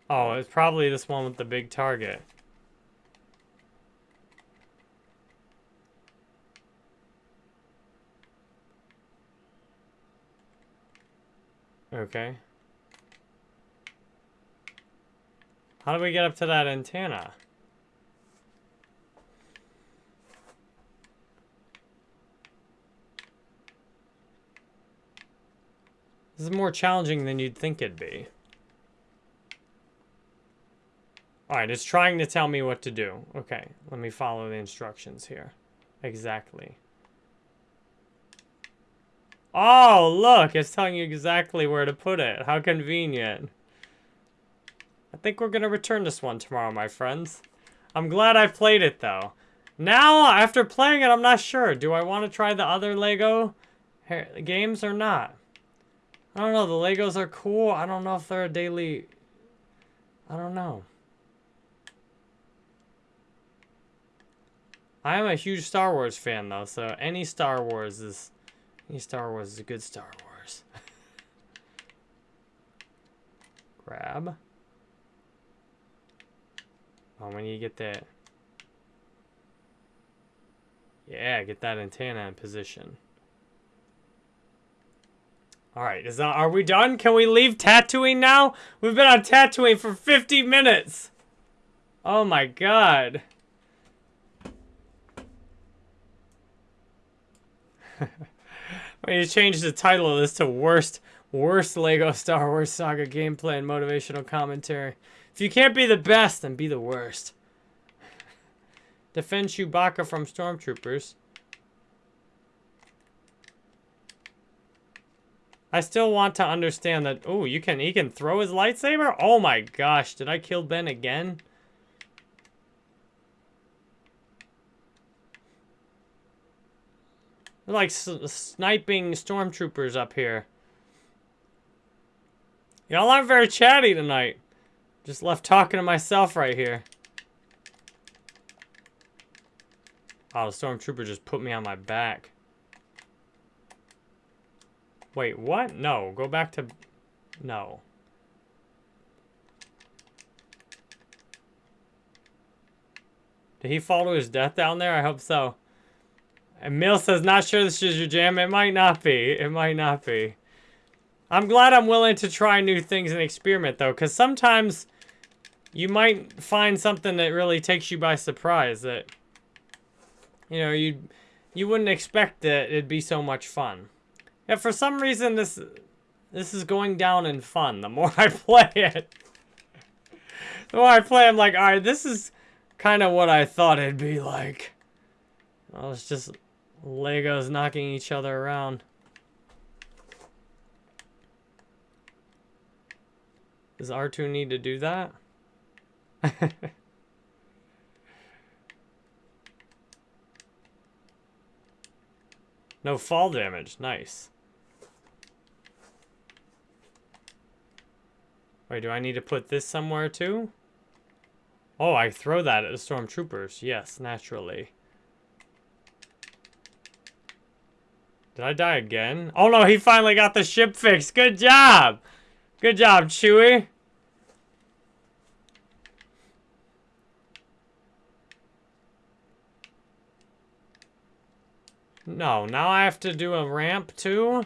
Oh, it's probably this one with the big target. Okay. How do we get up to that antenna? This is more challenging than you'd think it'd be. Alright, it's trying to tell me what to do. Okay, let me follow the instructions here. Exactly. Oh, look, it's telling you exactly where to put it. How convenient. I think we're going to return this one tomorrow, my friends. I'm glad I played it, though. Now, after playing it, I'm not sure. Do I want to try the other Lego games or not? I don't know. The Legos are cool. I don't know if they're a daily... I don't know. I am a huge Star Wars fan, though, so any Star Wars is... Any Star Wars is a good Star Wars. [LAUGHS] Grab. Oh, when you get that... Yeah, get that antenna in position. Alright, is that, are we done? Can we leave Tatooine now? We've been on Tatooine for 50 minutes! Oh my god. [LAUGHS] we need to change the title of this to Worst Worst Lego Star Wars Saga Gameplay and Motivational Commentary. If you can't be the best, then be the worst. Defend Chewbacca from stormtroopers. I still want to understand that. Oh, you can. He can throw his lightsaber. Oh my gosh! Did I kill Ben again? They're like sniping stormtroopers up here. Y'all aren't very chatty tonight. Just left talking to myself right here. Oh, the stormtrooper just put me on my back. Wait, what? No, go back to... No. Did he fall to his death down there? I hope so. And Mill says, not sure this is your jam. It might not be. It might not be. I'm glad I'm willing to try new things and experiment, though, because sometimes you might find something that really takes you by surprise that, you know, you you wouldn't expect that it'd be so much fun. Yeah, for some reason this this is going down in fun the [LAUGHS] more I play it. the more I play, I'm like, alright, this is kind of what I thought it'd be like. Well, it's just Legos knocking each other around. Does R2 need to do that? [LAUGHS] no fall damage. Nice. Wait, do I need to put this somewhere too? Oh, I throw that at the stormtroopers. Yes, naturally. Did I die again? Oh no, he finally got the ship fixed. Good job! Good job, Chewie. No, now I have to do a ramp too?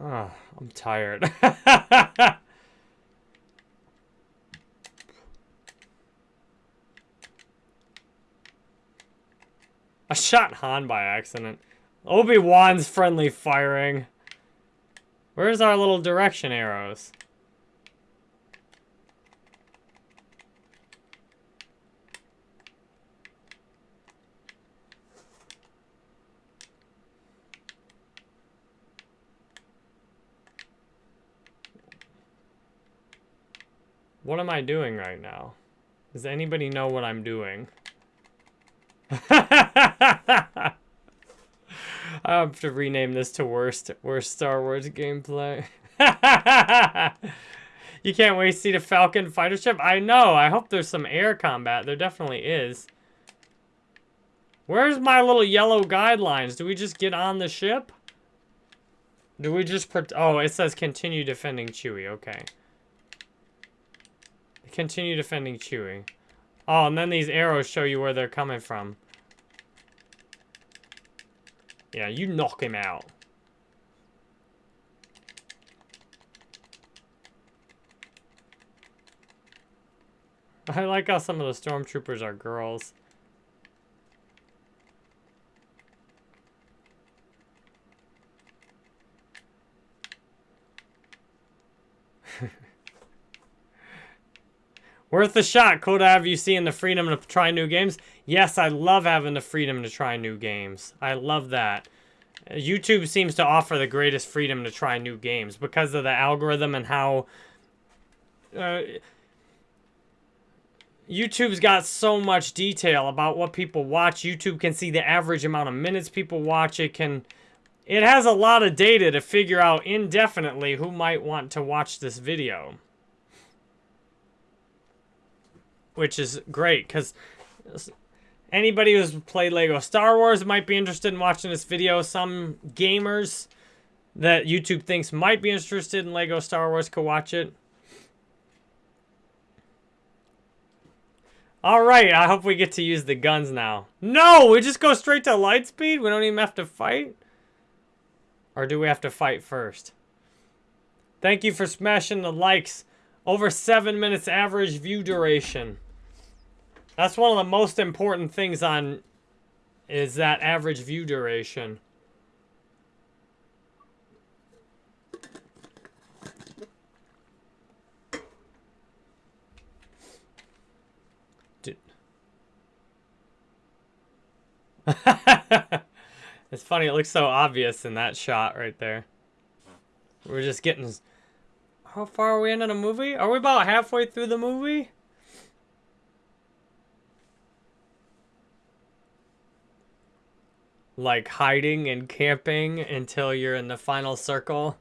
Oh, I'm tired. [LAUGHS] I shot Han by accident. Obi-Wan's friendly firing. Where's our little direction arrows? What am I doing right now? Does anybody know what I'm doing? [LAUGHS] I have to rename this to worst worst Star Wars gameplay. [LAUGHS] you can't wait to see the Falcon fighter ship? I know. I hope there's some air combat. There definitely is. Where's my little yellow guidelines? Do we just get on the ship? Do we just... Oh, it says continue defending Chewie. Okay. Continue defending Chewie. Oh, and then these arrows show you where they're coming from. Yeah, you knock him out. I like how some of the stormtroopers are girls. [LAUGHS] Worth the shot. Cool to have you seeing the freedom to try new games. Yes, I love having the freedom to try new games. I love that. YouTube seems to offer the greatest freedom to try new games because of the algorithm and how... Uh, YouTube's got so much detail about what people watch. YouTube can see the average amount of minutes people watch. It can it has a lot of data to figure out indefinitely who might want to watch this video. Which is great cuz anybody who's played Lego Star Wars might be interested in watching this video. Some gamers that YouTube thinks might be interested in Lego Star Wars could watch it. All right, I hope we get to use the guns now. No, we just go straight to light speed? We don't even have to fight? Or do we have to fight first? Thank you for smashing the likes. Over seven minutes average view duration. That's one of the most important things on is that average view duration. [LAUGHS] it's funny, it looks so obvious in that shot right there. We're just getting... How far are we into the movie? Are we about halfway through the movie? Like hiding and camping until you're in the final circle.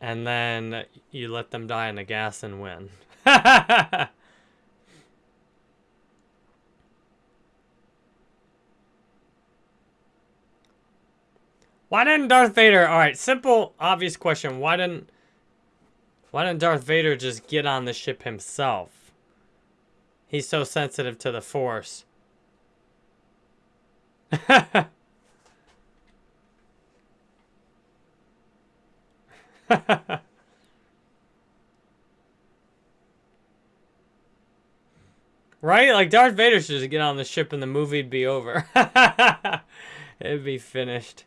And then you let them die in the gas and win. [LAUGHS] Why didn't Darth Vader... Alright, simple, obvious question. Why didn't... Why didn't Darth Vader just get on the ship himself? He's so sensitive to the Force. [LAUGHS] [LAUGHS] right? Like, Darth Vader should just get on the ship and the movie'd be over. [LAUGHS] It'd be finished.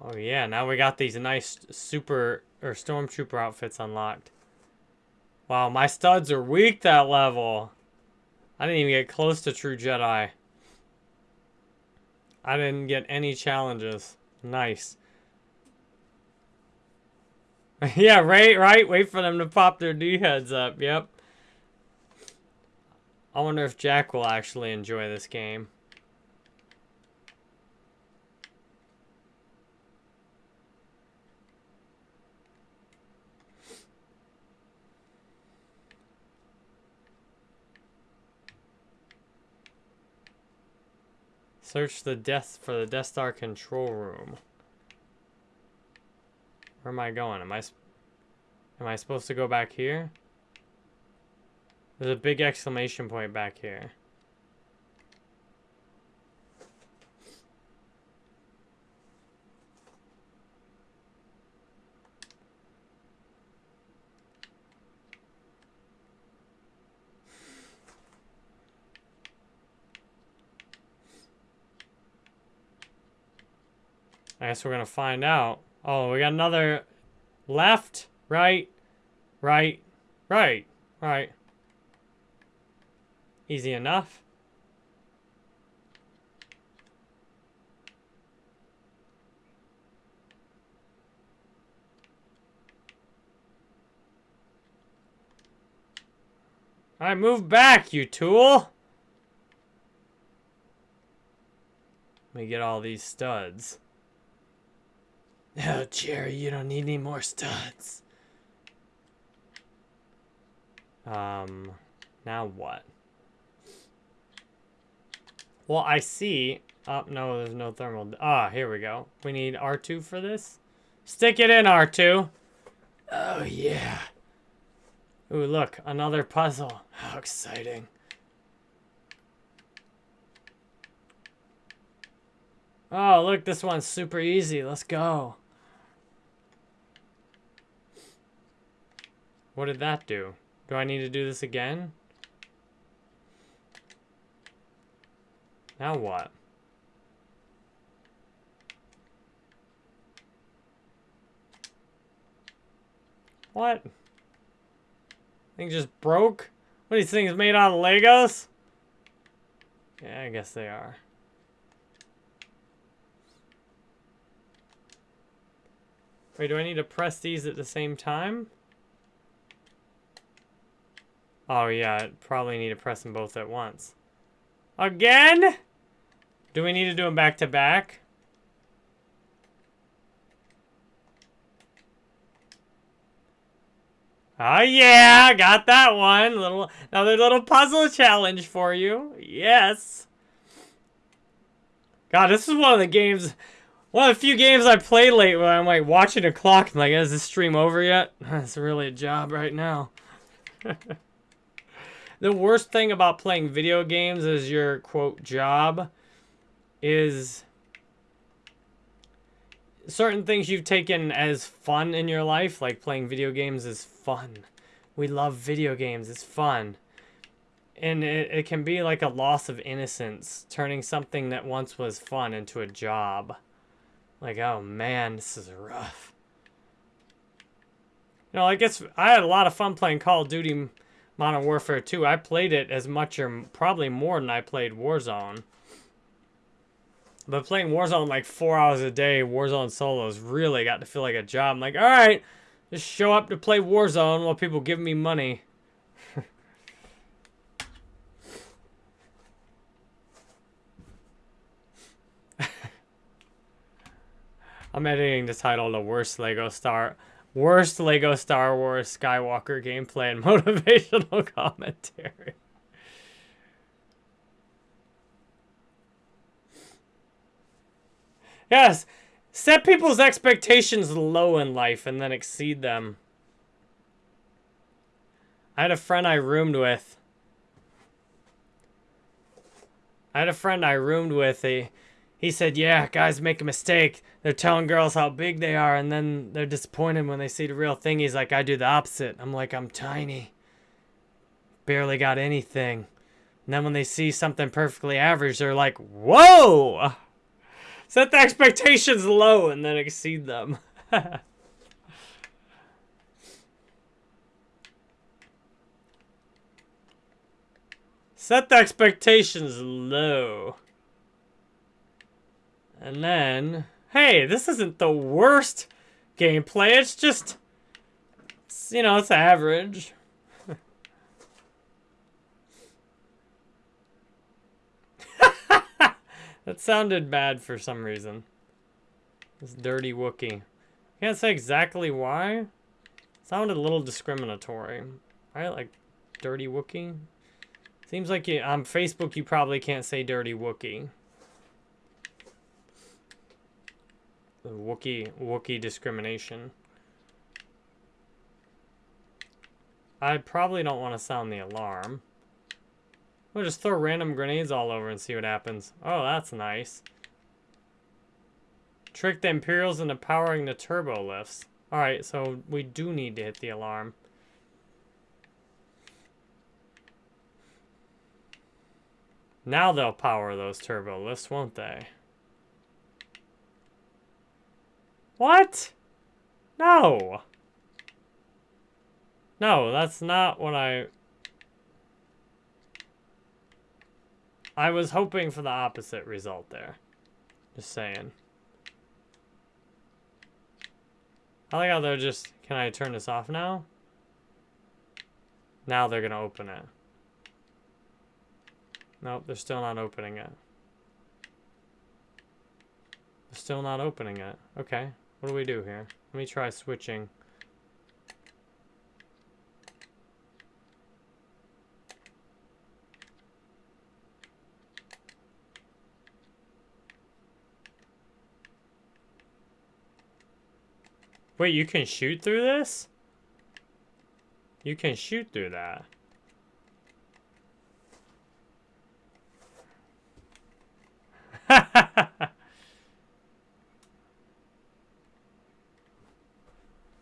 Oh yeah, now we got these nice super or stormtrooper outfits unlocked. Wow, my studs are weak that level. I didn't even get close to true Jedi. I didn't get any challenges. Nice. [LAUGHS] yeah, right, right. Wait for them to pop their D-heads up. Yep. I wonder if Jack will actually enjoy this game. Search the death for the Death Star control room. Where am I going? Am I am I supposed to go back here? There's a big exclamation point back here. I guess we're going to find out. Oh, we got another left, right, right, right, right. Easy enough. Alright, move back, you tool! Let me get all these studs. Oh, Jerry, you don't need any more studs. Um, now what? Well, I see. Oh, no, there's no thermal. Ah, here we go. We need R2 for this. Stick it in, R2. Oh, yeah. Ooh, look, another puzzle. How exciting. Oh, look, this one's super easy. Let's go. What did that do? Do I need to do this again? Now what? What? Thing just broke? What, are these things made out of Legos? Yeah, I guess they are. Wait, do I need to press these at the same time? Oh yeah, probably need to press them both at once. Again? Do we need to do them back to back? Oh yeah, got that one. Little another little puzzle challenge for you. Yes. God, this is one of the games, one of the few games I play late when I'm like watching a clock. I'm like, is this stream over yet? [LAUGHS] It's really a job right now. [LAUGHS] the worst thing about playing video games as your quote job is certain things you've taken as fun in your life, like playing video games is fun. We love video games, it's fun. And it, it can be like a loss of innocence, turning something that once was fun into a job. Like, oh man, this is rough. You know, I guess I had a lot of fun playing Call of Duty Modern Warfare 2. I played it as much or probably more than I played Warzone. But playing Warzone like four hours a day, Warzone solos really got to feel like a job. I'm like, all right, just show up to play Warzone while people give me money. [LAUGHS] I'm editing the title the worst Lego Star worst Lego Star Wars Skywalker gameplay and [LAUGHS] motivational commentary. Yes, set people's expectations low in life and then exceed them. I had a friend I roomed with. I had a friend I roomed with. He, he said, yeah, guys make a mistake. They're telling girls how big they are, and then they're disappointed when they see the real thing. He's like, I do the opposite. I'm like, I'm tiny. Barely got anything. And then when they see something perfectly average, they're like, whoa! Set the expectations low and then exceed them. [LAUGHS] Set the expectations low. And then, hey, this isn't the worst gameplay. It's just, it's, you know, it's average. [LAUGHS] That sounded bad for some reason. This dirty Wookie. Can't say exactly why. Sounded a little discriminatory. Right? Like, dirty Wookie? Seems like you, on Facebook you probably can't say dirty Wookie. The Wookie, Wookie discrimination. I probably don't want to sound the alarm. We'll just throw random grenades all over and see what happens. Oh, that's nice. Trick the Imperials into powering the turbo lifts. Alright, so we do need to hit the alarm. Now they'll power those turbo lifts, won't they? What? No! No, that's not what I... I was hoping for the opposite result there. Just saying. I like how they're just... Can I turn this off now? Now they're going to open it. Nope, they're still not opening it. They're still not opening it. Okay, what do we do here? Let me try switching. Wait, you can shoot through this? You can shoot through that. [LAUGHS]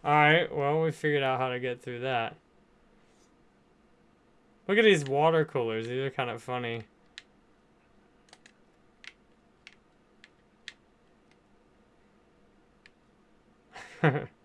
Alright, well, we figured out how to get through that. Look at these water coolers. These are kind of funny. [LAUGHS]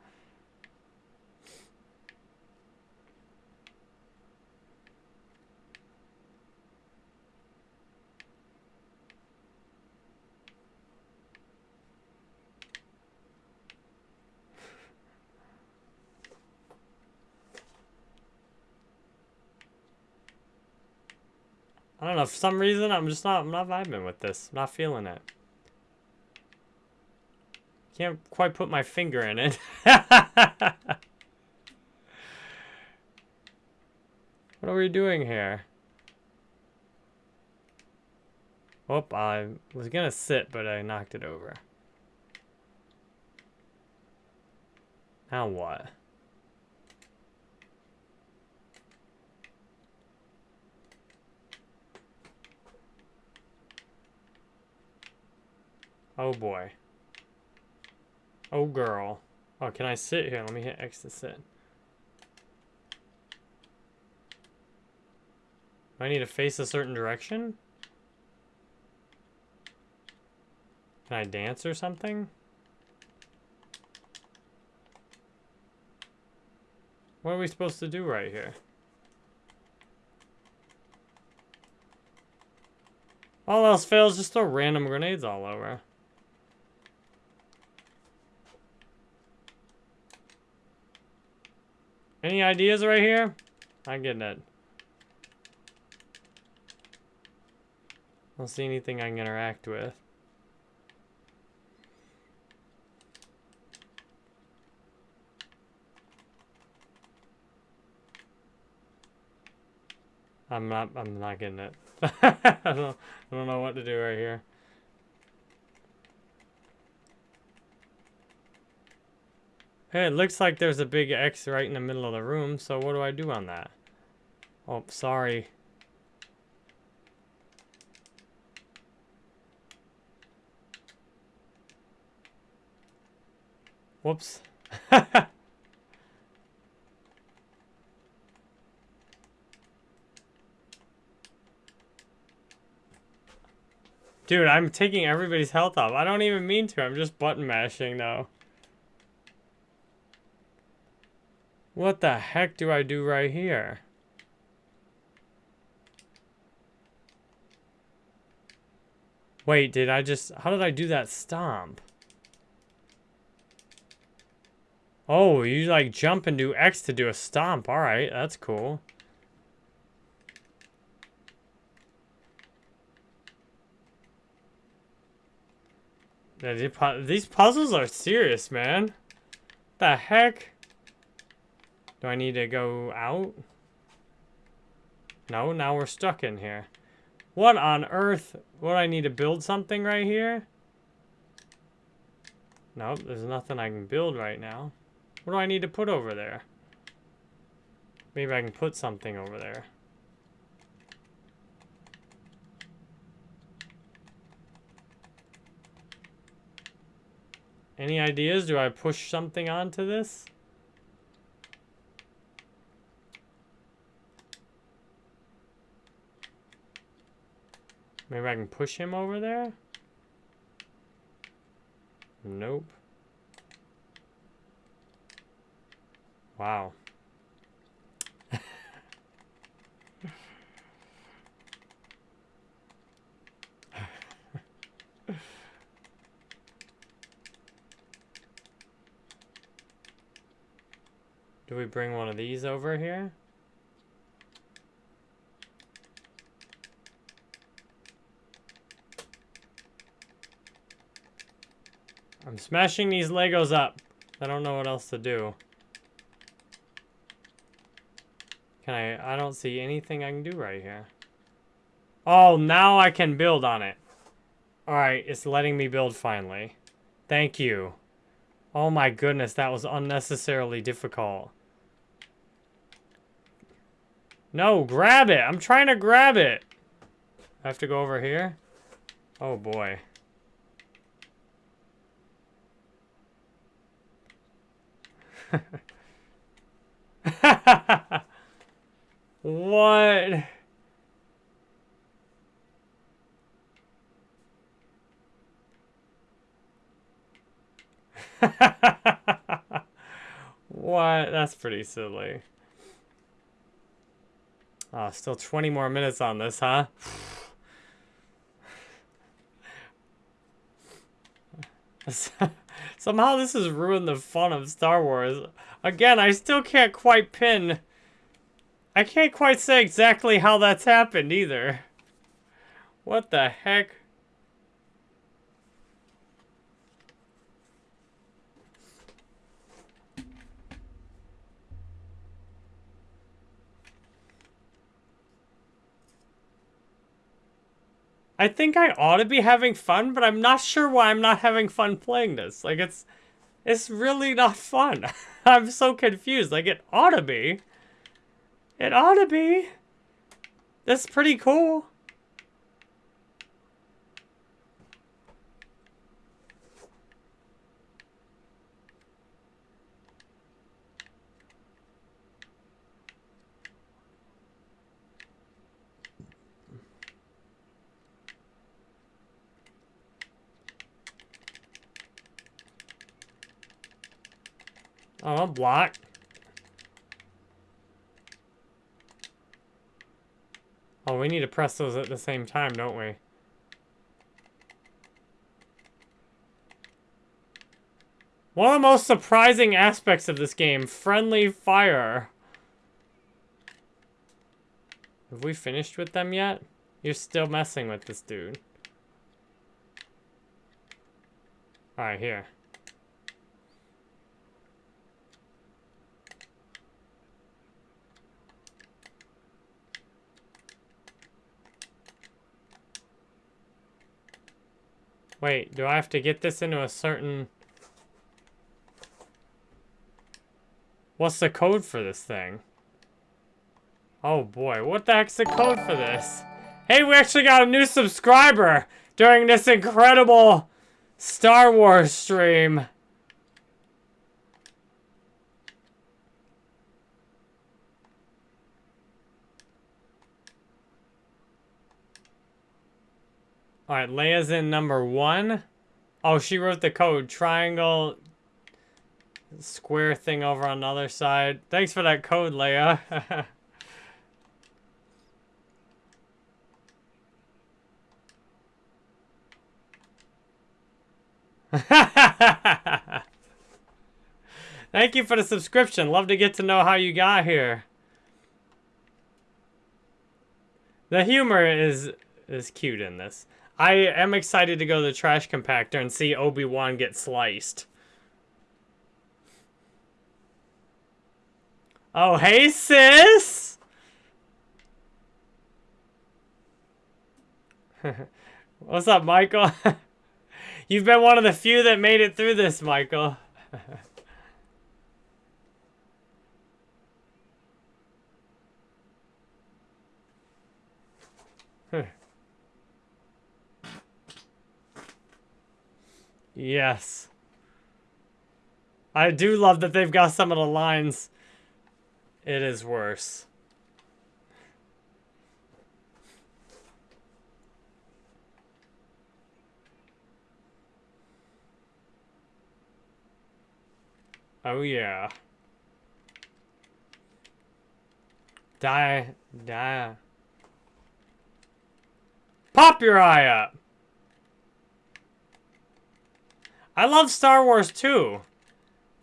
I don't know, for some reason, I'm just not, I'm not vibing with this. I'm not feeling it. Can't quite put my finger in it. [LAUGHS] what are we doing here? Oh, I was gonna sit, but I knocked it over. Now what? Oh boy. Oh girl. Oh, can I sit here? Let me hit X to sit. Do I need to face a certain direction? Can I dance or something? What are we supposed to do right here? All else fails, just throw random grenades all over. Any ideas right here? I'm getting it. I Don't see anything I can interact with. I'm not, I'm not getting it. [LAUGHS] I, don't, I don't know what to do right here. Hey, it looks like there's a big X right in the middle of the room, so what do I do on that? Oh, sorry. Whoops. [LAUGHS] Dude, I'm taking everybody's health off. I don't even mean to. I'm just button mashing now. What the heck do I do right here? Wait, did I just... How did I do that stomp? Oh, you like jump and do X to do a stomp. Alright, that's cool. These puzzles are serious, man. The heck? Do I need to go out? No, now we're stuck in here. What on earth? What, I need to build something right here? Nope, there's nothing I can build right now. What do I need to put over there? Maybe I can put something over there. Any ideas? Do I push something onto this? Maybe I can push him over there? Nope. Wow. [LAUGHS] Do we bring one of these over here? I'm smashing these Legos up. I don't know what else to do. Can I... I don't see anything I can do right here. Oh, now I can build on it. Alright, it's letting me build finally. Thank you. Oh my goodness, that was unnecessarily difficult. No, grab it. I'm trying to grab it. I have to go over here? Oh, boy. What? what? That's pretty silly. Oh, still 20 more minutes on this, huh? [LAUGHS] Somehow this has ruined the fun of Star Wars. Again, I still can't quite pin... I can't quite say exactly how that's happened either. What the heck? I think I ought to be having fun, but I'm not sure why I'm not having fun playing this. Like, it's, it's really not fun. [LAUGHS] I'm so confused. Like, it ought to be. It ought to be. That's pretty cool. Oh, block. Oh, we need to press those at the same time, don't we? One of the most surprising aspects of this game, friendly fire. Have we finished with them yet? You're still messing with this dude. Alright, here. Wait, do I have to get this into a certain... What's the code for this thing? Oh boy, what the heck's the code for this? Hey, we actually got a new subscriber during this incredible Star Wars stream. Alright, Leia's in number one. Oh, she wrote the code. Triangle, square thing over on the other side. Thanks for that code, Leia. [LAUGHS] Thank you for the subscription. Love to get to know how you got here. The humor is is cute in this. I am excited to go to the trash compactor and see Obi-Wan get sliced. Oh, hey, sis! [LAUGHS] What's up, Michael? [LAUGHS] You've been one of the few that made it through this, Michael. [LAUGHS] Yes. I do love that they've got some of the lines. It is worse. Oh yeah. Die, die. Pop your eye up! I love Star Wars too.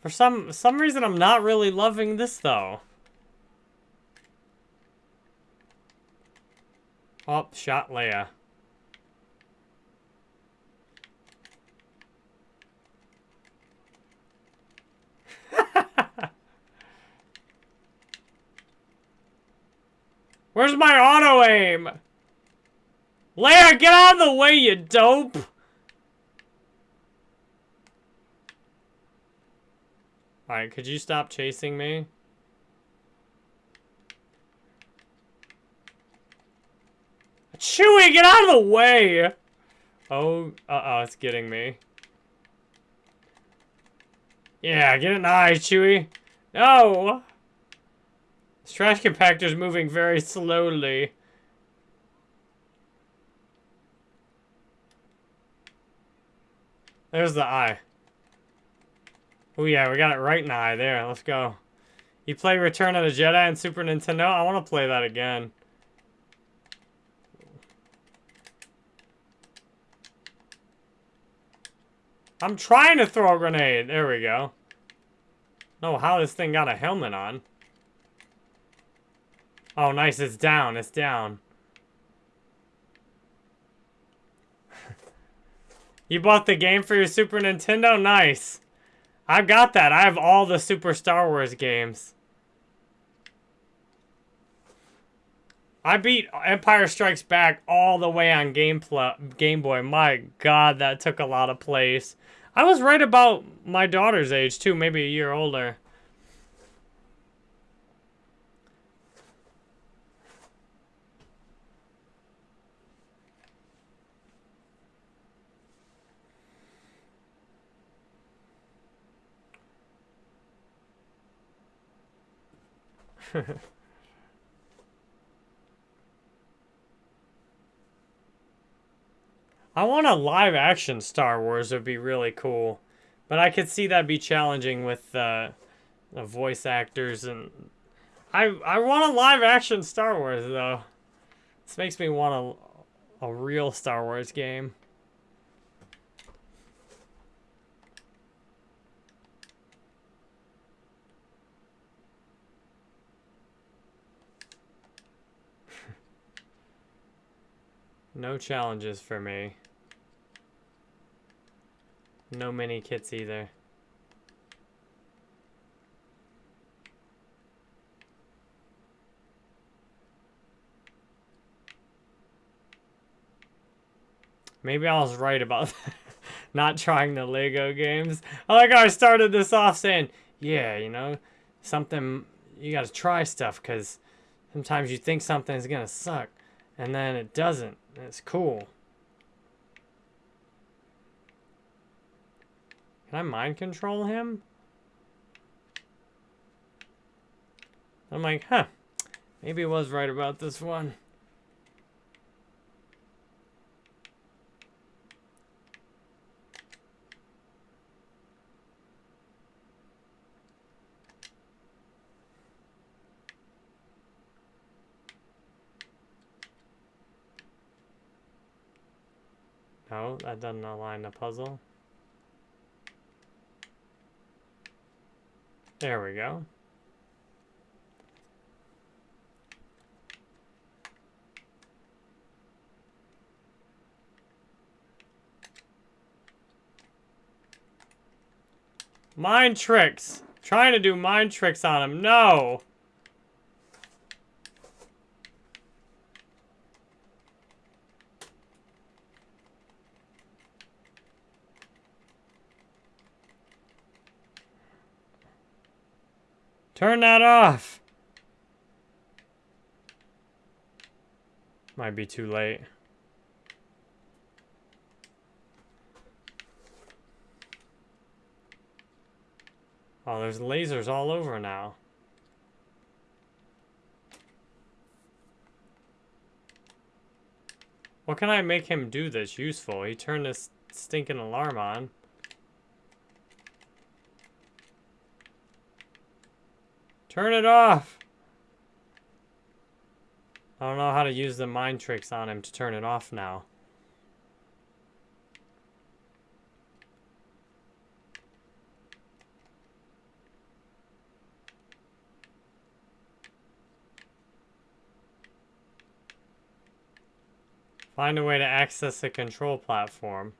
For some some reason, I'm not really loving this though. Oh, shot Leia. [LAUGHS] Where's my auto aim? Leia, get out of the way, you dope! Alright, could you stop chasing me? Chewie, get out of the way! Oh, uh-oh, it's getting me. Yeah, get an eye, Chewie. No! This trash compactor's moving very slowly. There's the eye. Oh yeah, we got it right in the eye there. Let's go. You play Return of the Jedi and Super Nintendo? I want to play that again. I'm trying to throw a grenade. There we go. Know how this thing got a helmet on. Oh, nice. It's down. It's down. [LAUGHS] You bought the game for your Super Nintendo? Nice. I've got that. I have all the Super Star Wars games. I beat Empire Strikes Back all the way on Game, Game Boy. My god, that took a lot of place. I was right about my daughter's age, too. Maybe a year older. I want a live action Star Wars It would be really cool. But I could see that be challenging with uh, the voice actors and I I want a live action Star Wars though. This makes me want a a real Star Wars game. No challenges for me. No mini kits either. Maybe I was right about [LAUGHS] not trying the Lego games. I like I started this off saying, yeah, you know, something, you gotta try stuff because sometimes you think something's gonna suck and then it doesn't. It's cool. Can I mind control him? I'm like, huh, maybe I was right about this one. No, that doesn't align the puzzle. There we go. Mind tricks. Trying to do mind tricks on him. No. Turn that off! Might be too late. Oh, there's lasers all over now. What can I make him do that's useful? He turned this stinking alarm on. Turn it off! I don't know how to use the mind tricks on him to turn it off now. Find a way to access the control platform.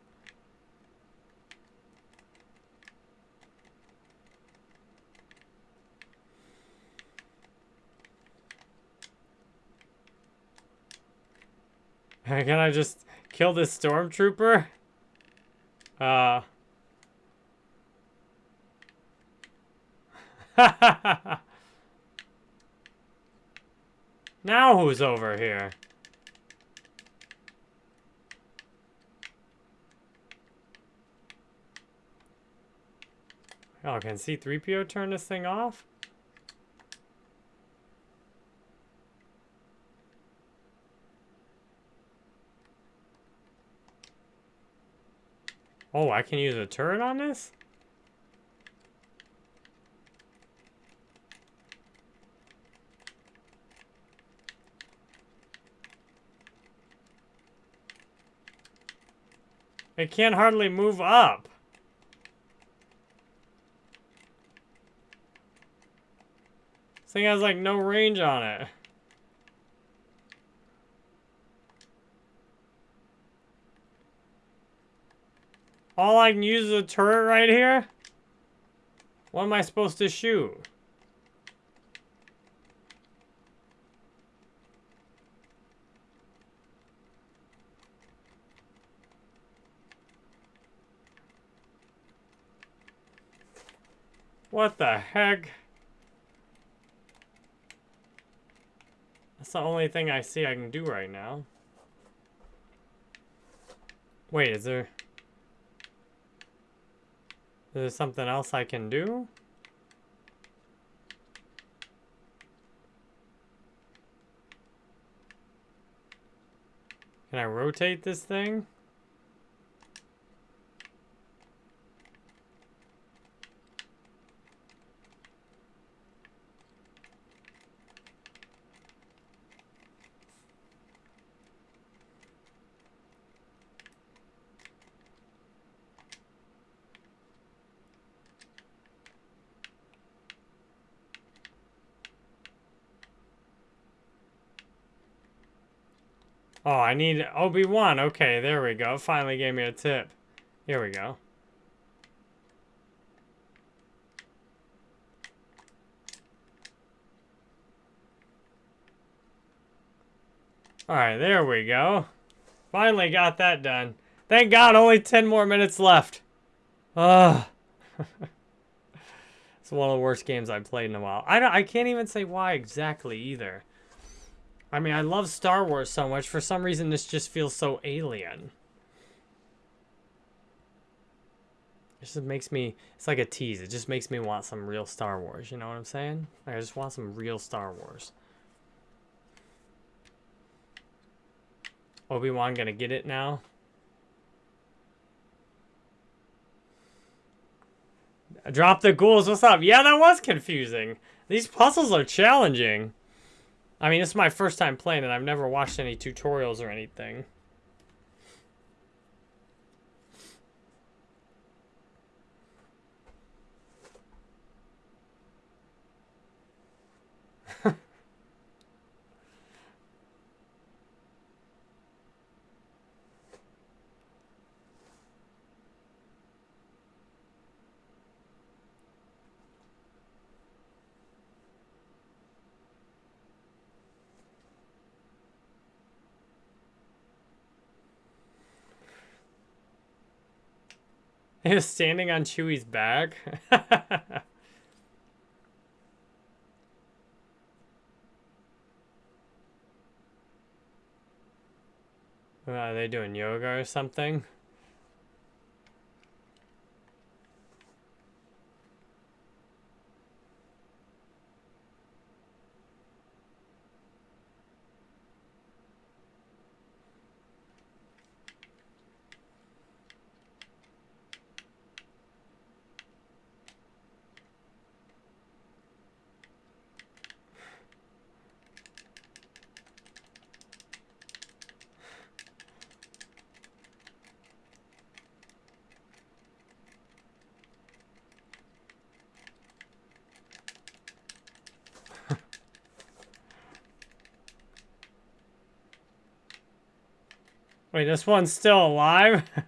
[LAUGHS] Can I just kill this stormtrooper? Uh. [LAUGHS] now who's over here? Oh, can C-3PO turn this thing off? Oh, I can use a turret on this? It can't hardly move up. This thing has like no range on it. All I can use is a turret right here? What am I supposed to shoot? What the heck? That's the only thing I see I can do right now. Wait, is there... Is there something else I can do? Can I rotate this thing? Oh, I need Obi-Wan. Okay, there we go. Finally gave me a tip. Here we go. Alright, there we go. Finally got that done. Thank God, only 10 more minutes left. Ugh. [LAUGHS] it's one of the worst games I've played in a while. I, don't, I can't even say why exactly either. I mean, I love Star Wars so much. For some reason, this just feels so alien. It just makes me, it's like a tease. It just makes me want some real Star Wars. You know what I'm saying? Like, I just want some real Star Wars. Obi-Wan gonna get it now? Drop the ghouls, what's up? Yeah, that was confusing. These puzzles are challenging. I mean, this is my first time playing and I've never watched any tutorials or anything. [LAUGHS] Was standing on Chewie's back. [LAUGHS] Are they doing yoga or something? Wait, this one's still alive? [LAUGHS]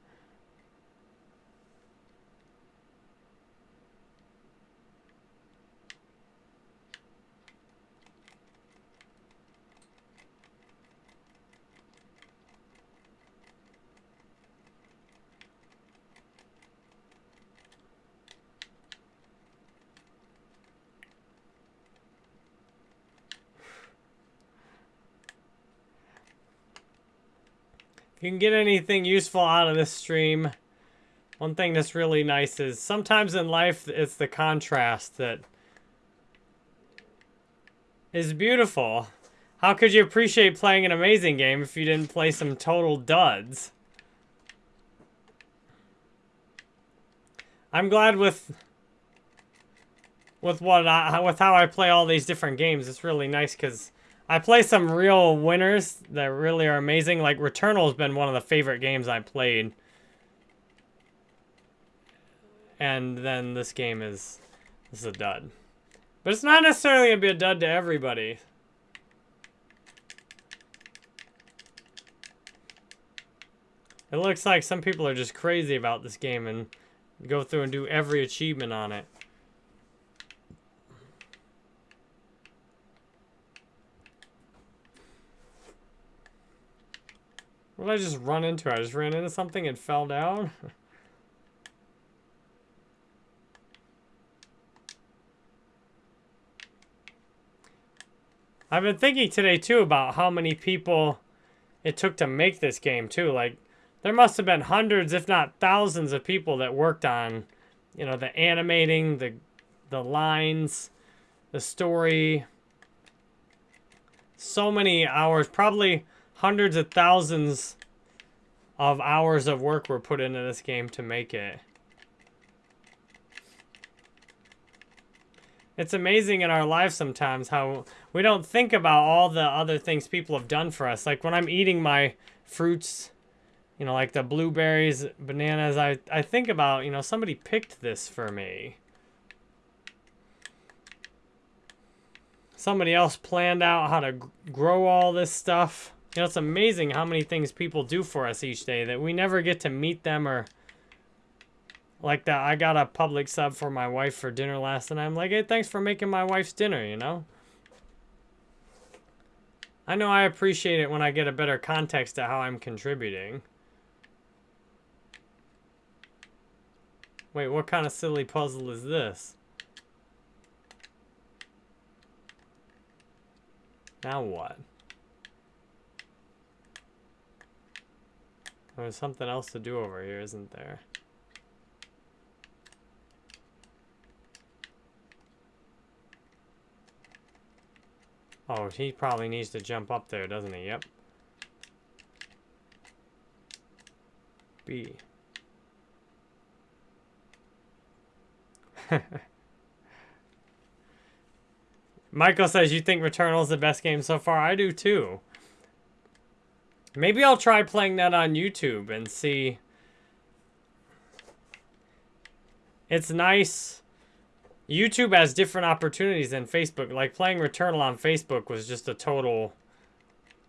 you can get anything useful out of this stream, one thing that's really nice is sometimes in life it's the contrast that is beautiful. How could you appreciate playing an amazing game if you didn't play some total duds? I'm glad with with what I, with how I play all these different games. It's really nice because I play some real winners that really are amazing. Like Returnal has been one of the favorite games I played. And then this game is, this is a dud. But it's not necessarily going to be a dud to everybody. It looks like some people are just crazy about this game and go through and do every achievement on it. What did I just run into? I just ran into something and fell down? [LAUGHS] I've been thinking today, too, about how many people it took to make this game, too. Like, there must have been hundreds, if not thousands, of people that worked on, you know, the animating, the, the lines, the story. So many hours, probably hundreds of thousands of hours of work were put into this game to make it. It's amazing in our lives sometimes how we don't think about all the other things people have done for us. Like when I'm eating my fruits, you know, like the blueberries, bananas, I, I think about, you know, somebody picked this for me. Somebody else planned out how to grow all this stuff. You know, it's amazing how many things people do for us each day that we never get to meet them or like that. I got a Publix sub for my wife for dinner last night. I'm like, hey, thanks for making my wife's dinner, you know? I know I appreciate it when I get a better context to how I'm contributing. Wait, what kind of silly puzzle is this? Now what? There's something else to do over here, isn't there? Oh, he probably needs to jump up there, doesn't he? Yep. B. [LAUGHS] Michael says, you think Returnal is the best game so far? I do too. Maybe I'll try playing that on YouTube and see. It's nice. YouTube has different opportunities than Facebook. Like playing Returnal on Facebook was just a total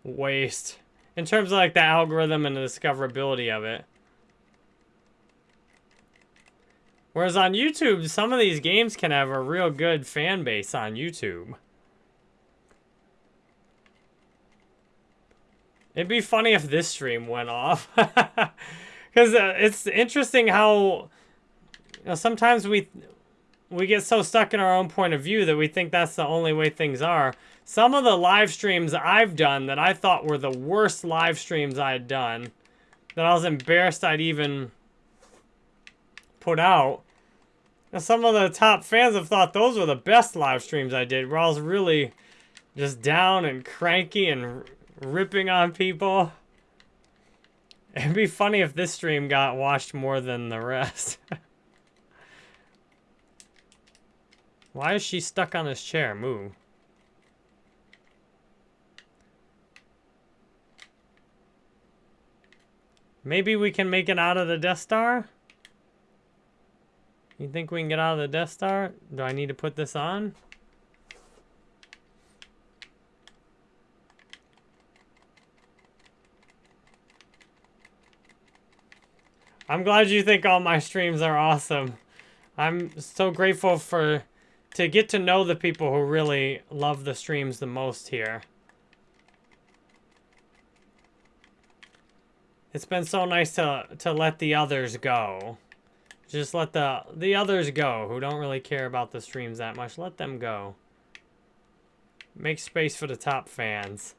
waste. In terms of like the algorithm and the discoverability of it. Whereas on YouTube, some of these games can have a real good fan base on YouTube. It'd be funny if this stream went off. [LAUGHS] Because uh, it's interesting how you know, sometimes we we get so stuck in our own point of view that we think that's the only way things are. Some of the live streams I've done that I thought were the worst live streams I'd done, that I was embarrassed I'd even put out. And some of the top fans have thought those were the best live streams I did, where I was really just down and cranky and ripping on people. It'd be funny if this stream got watched more than the rest. [LAUGHS] Why is she stuck on this chair? Move. Maybe we can make it out of the Death Star? You think we can get out of the Death Star? Do I need to put this on? I'm glad you think all my streams are awesome. I'm so grateful for to get to know the people who really love the streams the most here. It's been so nice to to let the others go. Just let the the others go who don't really care about the streams that much. Let them go. Make space for the top fans.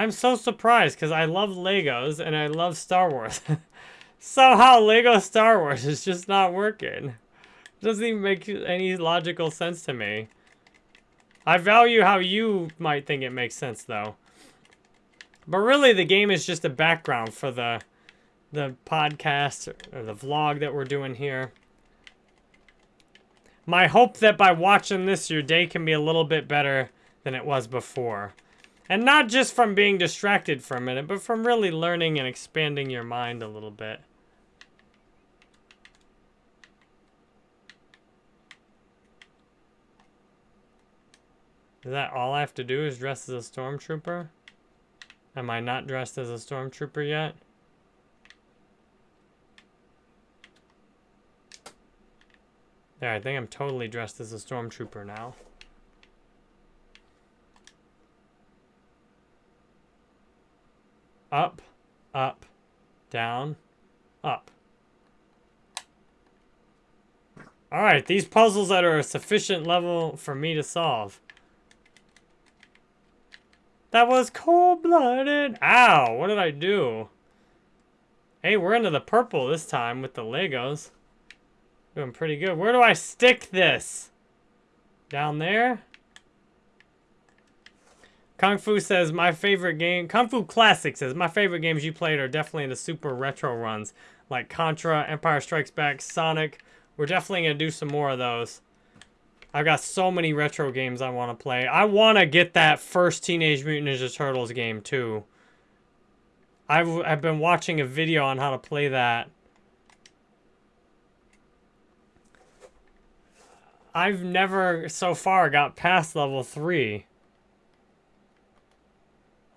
I'm so surprised because I love Legos and I love Star Wars. [LAUGHS] Somehow Lego Star Wars is just not working. Doesn't even make any logical sense to me. I value how you might think it makes sense though. But really the game is just a background for the the podcast or the vlog that we're doing here. My hope that by watching this your day can be a little bit better than it was before. And not just from being distracted for a minute, but from really learning and expanding your mind a little bit. Is that all I have to do is dress as a stormtrooper? Am I not dressed as a stormtrooper yet? There, I think I'm totally dressed as a stormtrooper now. Up, up, down, up. Alright, these puzzles that are a sufficient level for me to solve. That was cold-blooded. Ow, what did I do? Hey, we're into the purple this time with the Legos. Doing pretty good. Where do I stick this? Down there? Kung Fu says, my favorite game... Kung Fu Classic says, my favorite games you played are definitely in the super retro runs. Like Contra, Empire Strikes Back, Sonic. We're definitely going to do some more of those. I've got so many retro games I want to play. I want to get that first Teenage Mutant Ninja Turtles game, too. I've, I've been watching a video on how to play that. I've never, so far, got past level 3.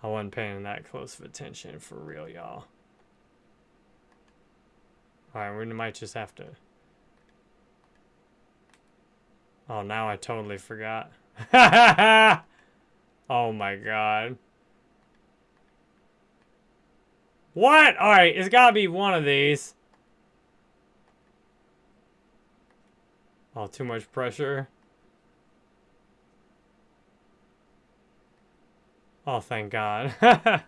I wasn't paying that close of attention for real, y'all. Alright, we might just have to... Oh, now I totally forgot. [LAUGHS] oh my god. What? Alright, it's gotta be one of these. Oh, too much pressure. Oh, thank God. [LAUGHS]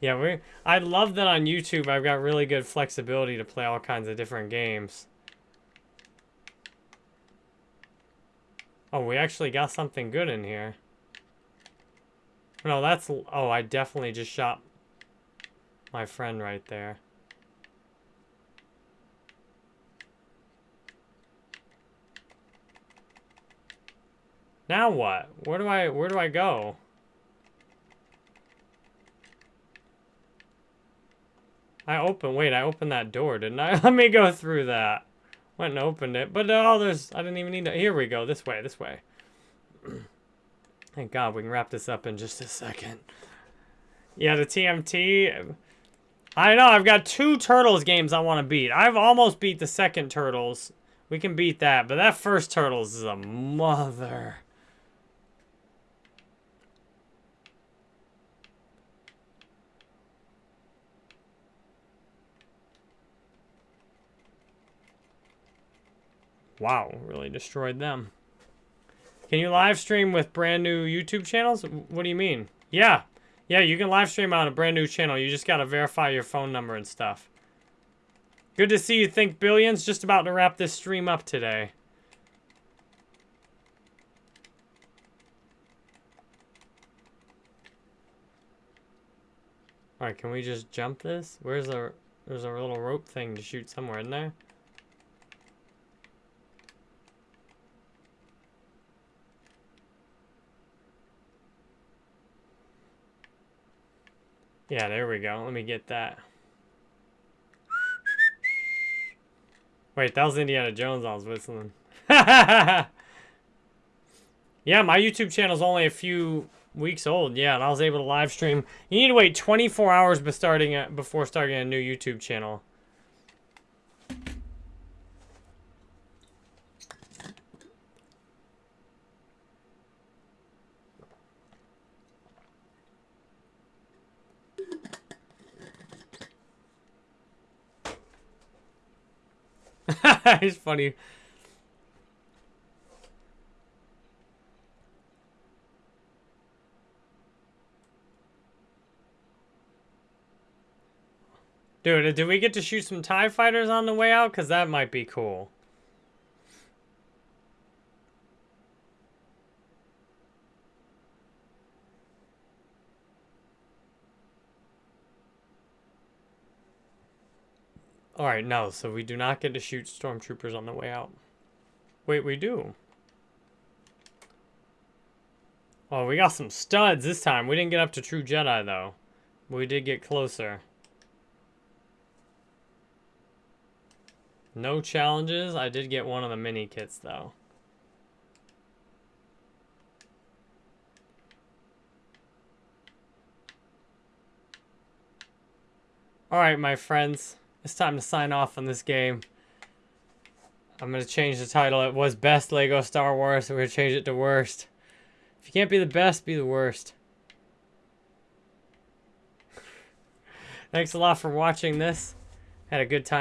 yeah, we. I love that on YouTube I've got really good flexibility to play all kinds of different games. Oh, we actually got something good in here. No, that's... Oh, I definitely just shot my friend right there. Now what? Where do I... Where do I go? I opened... Wait, I opened that door, didn't I? [LAUGHS] Let me go through that. Went and opened it. But oh, there's... I didn't even need to... Here we go. This way. This way. [CLEARS THROAT] Thank God we can wrap this up in just a second. Yeah, the TMT... I know, I've got two Turtles games I want to beat. I've almost beat the second Turtles. We can beat that, but that first Turtles is a mother. Wow, really destroyed them. Can you live stream with brand new YouTube channels? What do you mean? Yeah. Yeah, you can live stream on a brand new channel. You just got to verify your phone number and stuff. Good to see you think billions. Just about to wrap this stream up today. Alright, can we just jump this? Where's the... There's a little rope thing to shoot somewhere, in there? Yeah, there we go. Let me get that. Wait, that was Indiana Jones I was whistling. [LAUGHS] yeah, my YouTube channel's only a few weeks old. Yeah, and I was able to live stream. You need to wait 24 hours before starting a, before starting a new YouTube channel. [LAUGHS] it's funny. Dude, do we get to shoot some TIE fighters on the way out? Because that might be cool. Alright, no, so we do not get to shoot stormtroopers on the way out. Wait, we do. Oh, we got some studs this time. We didn't get up to True Jedi, though. We did get closer. No challenges. I did get one of the mini kits, though. Alright, my friends. It's time to sign off on this game. I'm going to change the title. It was Best Lego Star Wars, so we're going to change it to Worst. If you can't be the best, be the worst. [LAUGHS] Thanks a lot for watching this. Had a good time.